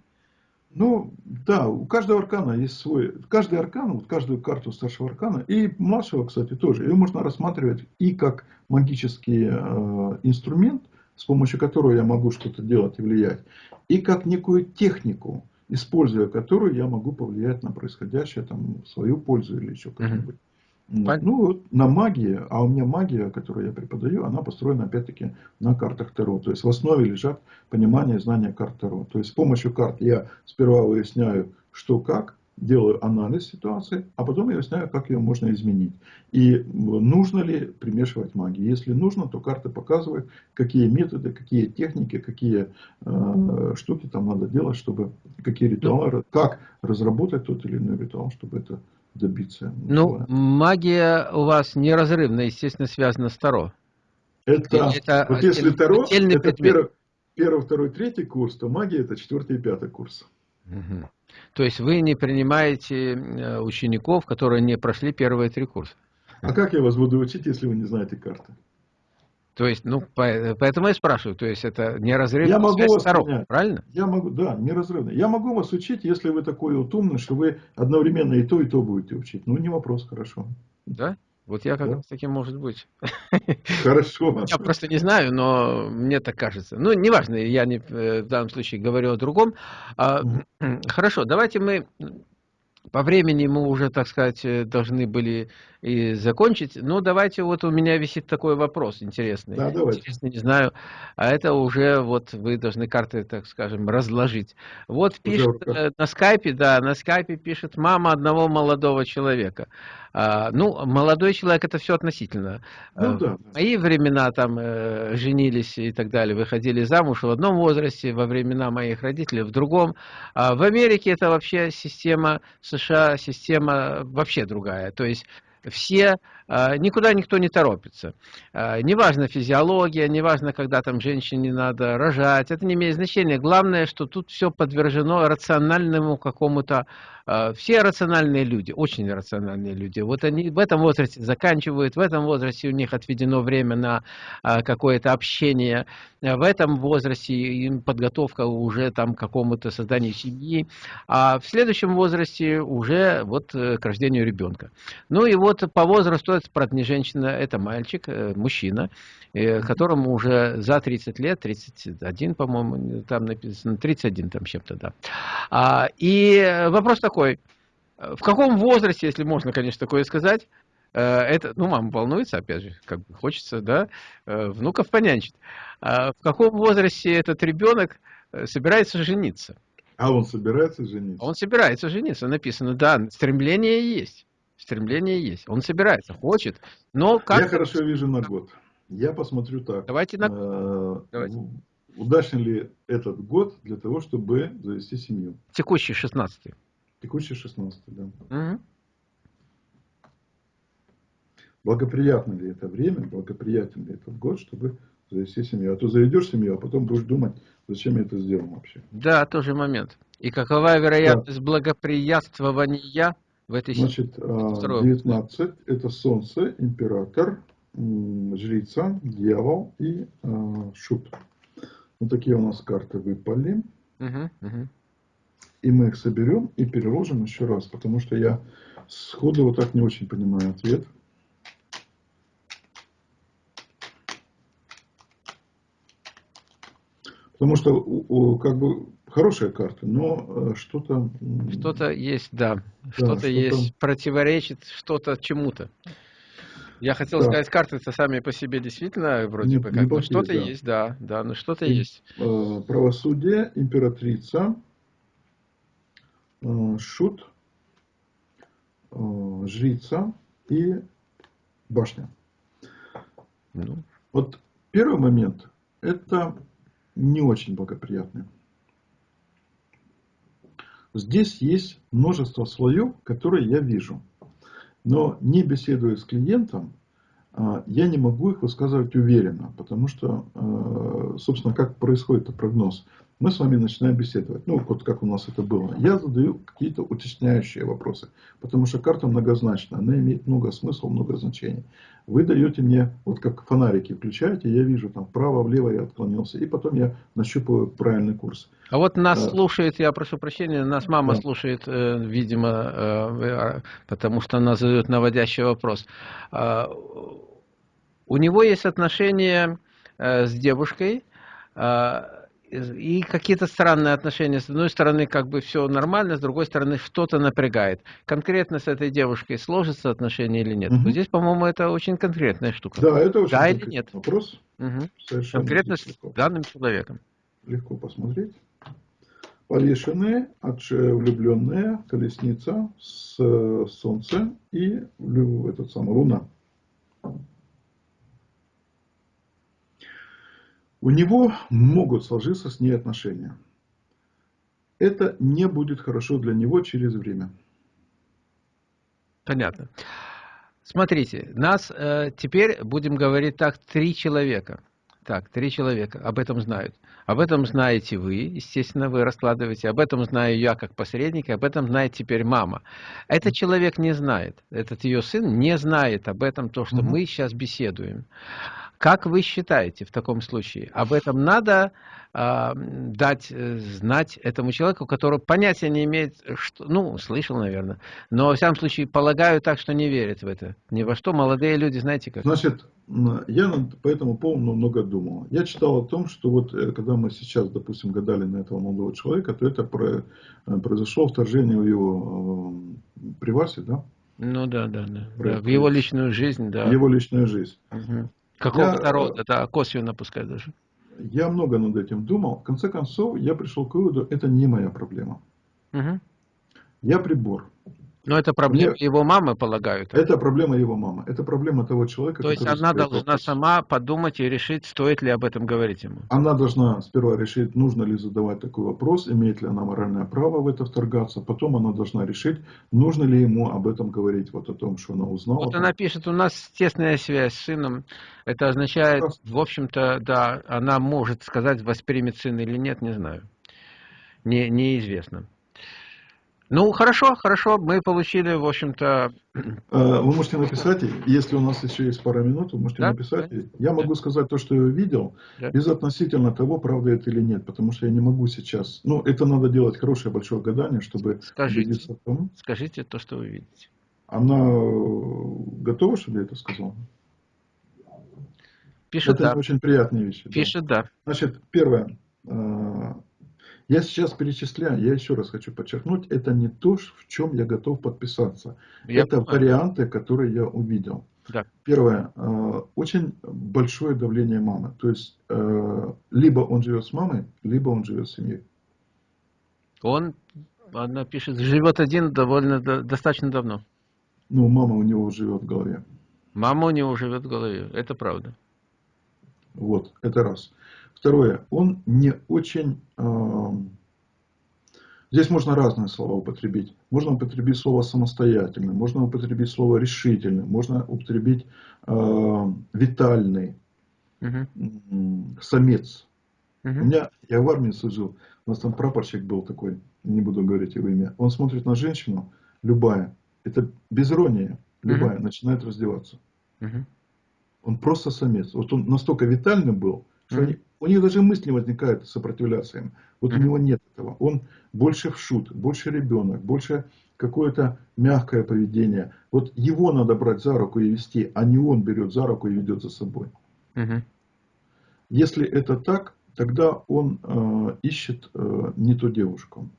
Ну, да, у каждого аркана есть свой, каждый аркан, вот каждую карту старшего аркана, и младшего, кстати, тоже, ее можно рассматривать и как магический э, инструмент, с помощью которого я могу что-то делать и влиять, и как некую технику, используя которую я могу повлиять на происходящее там, в свою пользу или еще как-нибудь. Mm Ну, вот на магии, а у меня магия, которую я преподаю, она построена опять-таки на картах Таро. То есть в основе лежат понимание и знание карт Таро. То есть с помощью карт я сперва выясняю, что как, делаю анализ ситуации, а потом я выясняю, как ее можно изменить. И нужно ли примешивать магию. Если нужно, то карты показывают, какие методы, какие техники, какие э, штуки там надо делать, чтобы, какие ритуалы, ну, как разработать тот или иной ритуал, чтобы это добиться. Ну, магия у вас неразрывно, естественно, связана с Таро. Это, это вот если Таро, это первый, первый, второй, третий курс, то магия это четвертый и пятый курс. Угу. То есть вы не принимаете э, учеников, которые не прошли первые три курса? А как я вас буду учить, если вы не знаете карты? То есть, ну, поэтому я спрашиваю, то есть это неразрывно я могу вас сторон, понять. правильно? Я могу, да, неразрывно. Я могу вас учить, если вы такой вот умный, что вы одновременно и то, и то будете учить. Ну, не вопрос, хорошо. Да? Вот я как да? раз таким может быть. Хорошо. Я просто не знаю, но мне так кажется. Ну, неважно, я не, э, в данном случае говорю о другом. А, хорошо, давайте мы по времени мы уже, так сказать, э, должны были и закончить. Но давайте, вот у меня висит такой вопрос интересный. Да, давайте. Интересный, не знаю. А это уже вот вы должны карты, так скажем, разложить. Вот пишет уже на скайпе, да, на скайпе пишет мама одного молодого человека. А, ну, молодой человек это все относительно. Ну, а, да. В мои времена там э, женились и так далее, выходили замуж в одном возрасте, во времена моих родителей в другом. А в Америке это вообще система США, система вообще другая. То есть все, никуда никто не торопится. А, неважно физиология, неважно, когда там женщине надо рожать, это не имеет значения. Главное, что тут все подвержено рациональному какому-то а, все рациональные люди, очень рациональные люди, вот они в этом возрасте заканчивают, в этом возрасте у них отведено время на а, какое-то общение, в этом возрасте им подготовка уже там к какому-то созданию семьи, а в следующем возрасте уже вот э, к рождению ребенка. Ну и вот по возрасту это не женщина, это мальчик, э, мужчина, э, которому уже за 30 лет, 31, по-моему, там написано, 31 там чем-то, да. А, и вопрос такой, э, в каком возрасте, если можно, конечно, такое сказать, это, ну, мама волнуется, опять же, как бы хочется, да, внуков понянчить. А в каком возрасте этот ребенок собирается жениться? А он собирается жениться? Он собирается жениться, написано, да, стремление есть. Стремление есть. Он собирается, хочет, но как... Я хорошо вижу на год. Я посмотрю так. Давайте на... Давайте. Удачен ли этот год для того, чтобы завести семью? Текущий, 16 -й. Текущий 16 да. Угу. Благоприятно ли это время, благоприятен ли этот год, чтобы завести семью. А то заведешь семью, а потом будешь думать, зачем я это сделал вообще. Да, тоже момент. И какова вероятность да. благоприятствования в этой Значит, 19 а, это Солнце, Император, Жрица, Дьявол и э, Шут. Вот такие у нас карты выпали. Угу, угу и мы их соберем и переложим еще раз, потому что я сходу вот так не очень понимаю ответ. Потому что как бы хорошая карта, но э, что-то... Что-то есть, да. да что-то что есть, противоречит что-то чему-то. Я хотел да. сказать, карты-то сами по себе действительно вроде не, бы как, но что-то да. есть, да, да, но что-то есть. Э, правосудие, императрица, Э, шут, э, жрица и башня. Ну. Вот первый момент, это не очень благоприятный. Здесь есть множество слоев, которые я вижу. Но не беседуя с клиентом, э, я не могу их высказывать уверенно, потому что, собственно, как происходит прогноз мы с вами начинаем беседовать. Ну, вот как у нас это было. Я задаю какие-то уточняющие вопросы, потому что карта многозначна, она имеет много смысла, много значений. Вы даете мне, вот как фонарики включаете, я вижу там вправо, влево я отклонился, и потом я нащупываю правильный курс. А вот нас а, слушает, я прошу прощения, нас мама да. слушает, э, видимо, э, потому что она задает наводящий вопрос. Э, у него есть отношения э, с девушкой, э, и какие-то странные отношения. С одной стороны, как бы все нормально, с другой стороны, что-то напрягает. Конкретно с этой девушкой сложится отношения или нет? Угу. Вот здесь, по-моему, это очень конкретная штука. Да, это очень да или нет? вопрос. Угу. Совершенно конкретно с данным человеком. Легко посмотреть. Повешенные, влюбленные, колесница, с солнце и этот самый луна. У него могут сложиться с ней отношения. Это не будет хорошо для него через время. Понятно. Смотрите, нас э, теперь, будем говорить так, три человека. Так, три человека об этом знают. Об этом знаете вы, естественно, вы раскладываете. Об этом знаю я как посредник, об этом знает теперь мама. Этот человек не знает, этот ее сын не знает об этом, то, что угу. мы сейчас беседуем. Как вы считаете в таком случае? Об этом надо э, дать э, знать этому человеку, который понятия не имеет, что, ну, слышал, наверное, но, во всяком случае, полагаю так, что не верит в это. Ни во что молодые люди, знаете как. Значит, я по этому поводу много думал. Я читал о том, что вот э, когда мы сейчас, допустим, гадали на этого молодого человека, то это про, э, произошло вторжение в его э, привасе, да? Ну да, да, да. да. В его личную жизнь, да. В его личную жизнь. Угу. Какого-то я, рода, да, косвенно пускай даже. Я много над этим думал. В конце концов, я пришел к выводу, это не моя проблема. Угу. Я прибор. Но это проблема Мне... его мамы, полагаю. Так? Это проблема его мамы. Это проблема того человека. То есть она должна вопрос. сама подумать и решить, стоит ли об этом говорить ему. Она должна сперва решить, нужно ли задавать такой вопрос, имеет ли она моральное право в это вторгаться. Потом она должна решить, нужно ли ему об этом говорить, вот о том, что она узнала. Вот она пишет, у нас тесная связь с сыном. Это означает, в общем-то, да, она может сказать, воспримет сын или нет, не знаю. Не, неизвестно. Ну, хорошо, хорошо, мы получили, в общем-то... А, вы можете написать, если у нас еще есть пара минут, вы можете да? написать. Да? Я могу сказать то, что я видел, да. безотносительно того, правда это или нет, потому что я не могу сейчас... Ну, это надо делать хорошее большое гадание, чтобы скажите, том. Скажите то, что вы видите. Она готова, чтобы я это сказал? Пишет это да. очень приятные вещи. Пишет да. да. Значит, первое а, я сейчас перечисляю, я еще раз хочу подчеркнуть, это не то, в чем я готов подписаться. Я это понимаю. варианты, которые я увидел. Да. Первое, э, очень большое давление мамы. То есть, э, либо он живет с мамой, либо он живет с семьей. Он, она пишет, живет один довольно достаточно давно. Ну, мама у него живет в голове. Мама у него живет в голове, это правда. Вот, это раз. Второе, он не очень... Э, здесь можно разные слова употребить. Можно употребить слово самостоятельный, можно употребить слово решительный, можно употребить э, витальный, угу. самец. Угу. У меня, я в армии служил, у нас там прапорщик был такой, не буду говорить его имя. Он смотрит на женщину, любая, это без иронии, любая, угу. начинает раздеваться. Угу. Он просто самец. Вот он настолько витальный был, что они, у них даже мысли не возникает сопротивляться им. Вот у него нет этого. Он больше в шут, больше ребенок, больше какое-то мягкое поведение. Вот его надо брать за руку и вести, а не он берет за руку и ведет за собой. Угу. Если это так, тогда он э, ищет э, не ту девушку.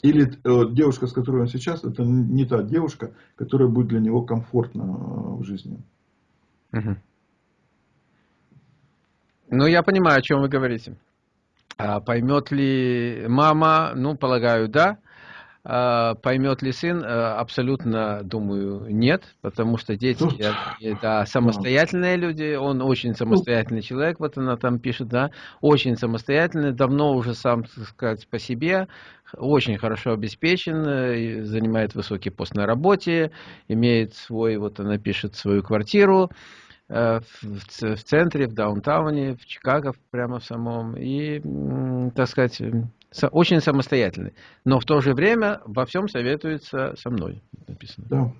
Или э, девушка, с которой он сейчас, это не та девушка, которая будет для него комфортна э, в жизни. Угу. Ну, я понимаю, о чем вы говорите. А поймет ли мама? Ну, полагаю, да. А поймет ли сын? А, абсолютно, думаю, нет, потому что дети ну, это самостоятельные люди, он очень самостоятельный человек, вот она там пишет, да, очень самостоятельный, давно уже сам, так сказать, по себе, очень хорошо обеспечен, э, занимает высокий пост на работе, имеет свой, вот она пишет, свою квартиру, Э, в, в центре, в даунтауне, в Чикаго прямо в самом. И, так сказать, очень самостоятельный. Но в то же время во всем советуется со мной, написано. Да.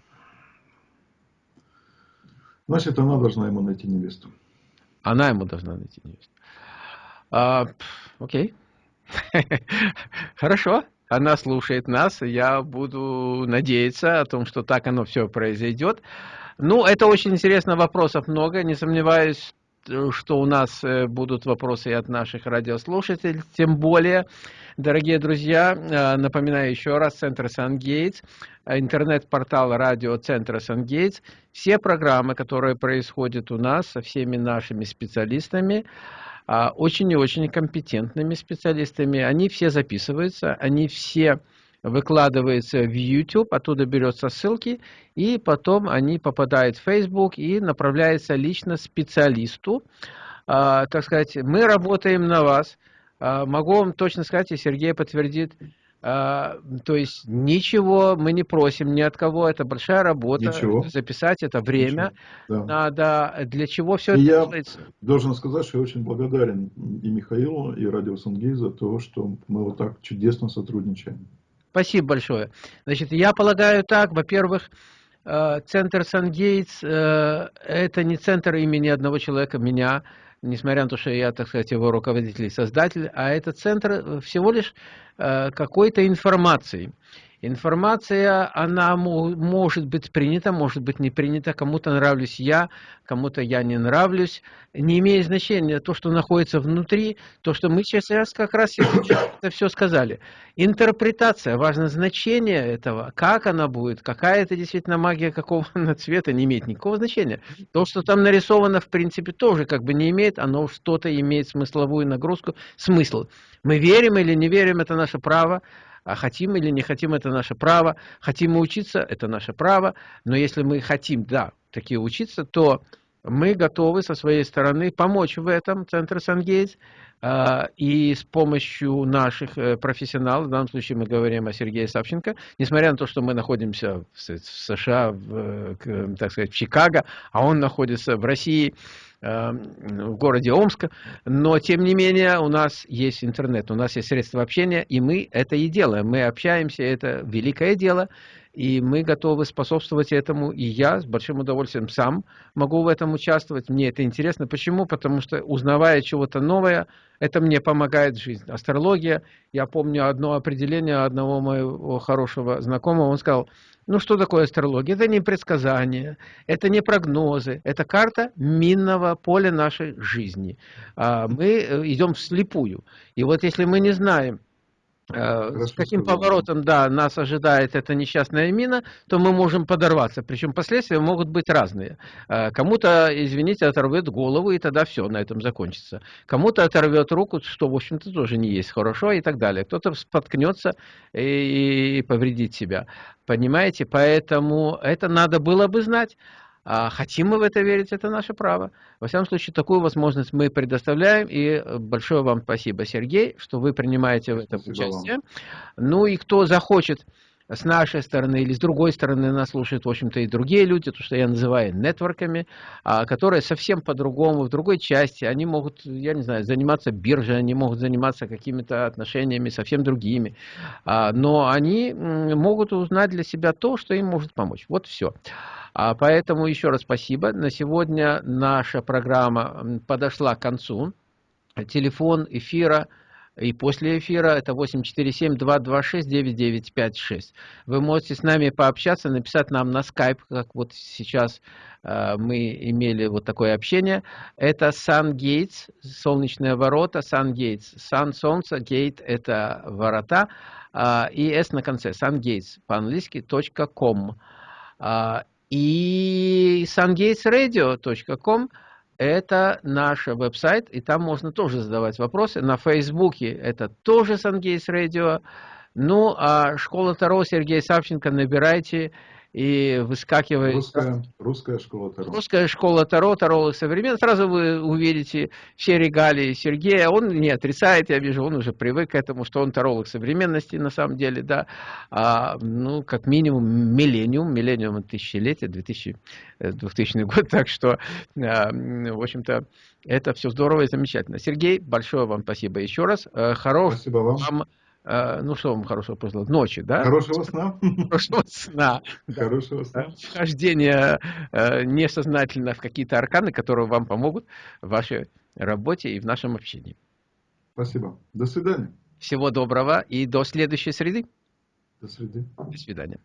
Значит, она должна ему найти невесту. Она ему должна найти невесту. А, окей. Хорошо. Она слушает нас. Я буду надеяться о том, что так оно все произойдет. Ну, это очень интересно, вопросов много, не сомневаюсь, что у нас э, будут вопросы и от наших радиослушателей, тем более, дорогие друзья, э, напоминаю еще раз, Центр Сан-Гейтс, интернет-портал радиоцентра Сан-Гейтс, все программы, которые происходят у нас со всеми нашими специалистами, очень и очень компетентными специалистами. Они все записываются, они все выкладываются в YouTube, оттуда берется ссылки, и потом они попадают в Facebook и направляются лично специалисту. А, так сказать, мы работаем на вас. А, могу вам точно сказать, и Сергей подтвердит, а, то есть ничего мы не просим ни от кого, это большая работа. Ничего. Записать это время да. надо. Для чего все и это я делается? должен сказать, что я очень благодарен и Михаилу, и Радио Сангей за то, что мы вот так чудесно сотрудничаем. Спасибо большое. Значит, я полагаю так, во-первых, э, центр Сангейтс э, это не центр имени одного человека, меня, несмотря на то, что я, так сказать, его руководитель и создатель, а это центр всего лишь э, какой-то информации. Информация, она может быть принята, может быть не принята, кому-то нравлюсь я, кому-то я не нравлюсь, не имеет значения то, что находится внутри, то, что мы сейчас как раз это все сказали. Интерпретация, важно значение этого, как она будет, какая это действительно магия, какого она цвета, не имеет никакого значения. То, что там нарисовано, в принципе, тоже как бы не имеет, оно что-то имеет смысловую нагрузку, смысл. Мы верим или не верим, это наше право. А хотим или не хотим, это наше право. Хотим мы учиться, это наше право. Но если мы хотим, да, такие учиться, то мы готовы со своей стороны помочь в этом, Центр Сангейтс, и с помощью наших э, профессионалов, в данном случае мы говорим о Сергее Савченко, несмотря на то, что мы находимся в США, в, так сказать, в Чикаго, а он находится в России, Эм, в городе Омска, но тем не менее у нас есть интернет, у нас есть средства общения, и мы это и делаем. Мы общаемся, это великое дело, и мы готовы способствовать этому, и я с большим удовольствием сам могу в этом участвовать. Мне это интересно. Почему? Потому что узнавая чего-то новое, это мне помогает в жизни. Астрология, я помню одно определение одного моего хорошего знакомого, он сказал, ну что такое астрология? Это не предсказания, это не прогнозы, это карта минного поля нашей жизни. А, мы э, идем вслепую. И вот если мы не знаем, с каким поворотом, да, нас ожидает эта несчастная мина, то мы можем подорваться. Причем последствия могут быть разные. Э, кому-то, извините, оторвет голову, и тогда все, на этом закончится. Кому-то оторвет руку, что, в общем-то, тоже не есть хорошо, и так далее. Кто-то споткнется и повредит себя. Понимаете? Поэтому это надо было бы знать. А хотим мы в это верить, это наше право. Во всяком случае, такую возможность мы предоставляем. И большое вам спасибо, Сергей, что вы принимаете в этом участие. Вам. Ну и кто захочет с нашей стороны или с другой стороны нас слушают, в общем-то, и другие люди, то, что я называю нетворками, а, которые совсем по-другому, в другой части, они могут, я не знаю, заниматься биржей, они могут заниматься какими-то отношениями совсем другими, а, но они могут узнать для себя то, что им может помочь. Вот все. А поэтому еще раз спасибо. На сегодня наша программа подошла к концу. Телефон эфира и после эфира это 847-226-9956. Вы можете с нами пообщаться, написать нам на Skype, как вот сейчас э, мы имели вот такое общение. Это Sun Gates, солнечные ворота, Sun Gates. Sun, солнце, gate это ворота, э, и S на конце, Sun Gates, по-английски, .com. Э, и sungatesradio.com это наш веб-сайт, и там можно тоже задавать вопросы. На Фейсбуке это тоже Sungates Radio. Ну, а школа Таро Сергей Савченко набирайте и выскакивает... Русская, русская школа Таро. Русская школа Таро, Таролог современный. Сразу вы увидите все регалии Сергея. Он не отрицает, я вижу, он уже привык к этому, что он таролог современности на самом деле, да. А, ну, как минимум миллениум, миллениум тысячелетия, 2000, 2000 год. Так что, а, в общем-то, это все здорово и замечательно. Сергей, большое вам спасибо еще раз. Э, Хорошего спасибо вам. вам Э, ну что вам хорошего пожелать? Ночи, да? Хорошего сна. Хорошего сна. Хорошего сна. Вхождение э, несознательно в какие-то арканы, которые вам помогут в вашей работе и в нашем общении. Спасибо. До свидания. Всего доброго и до следующей среды. До среды. До свидания.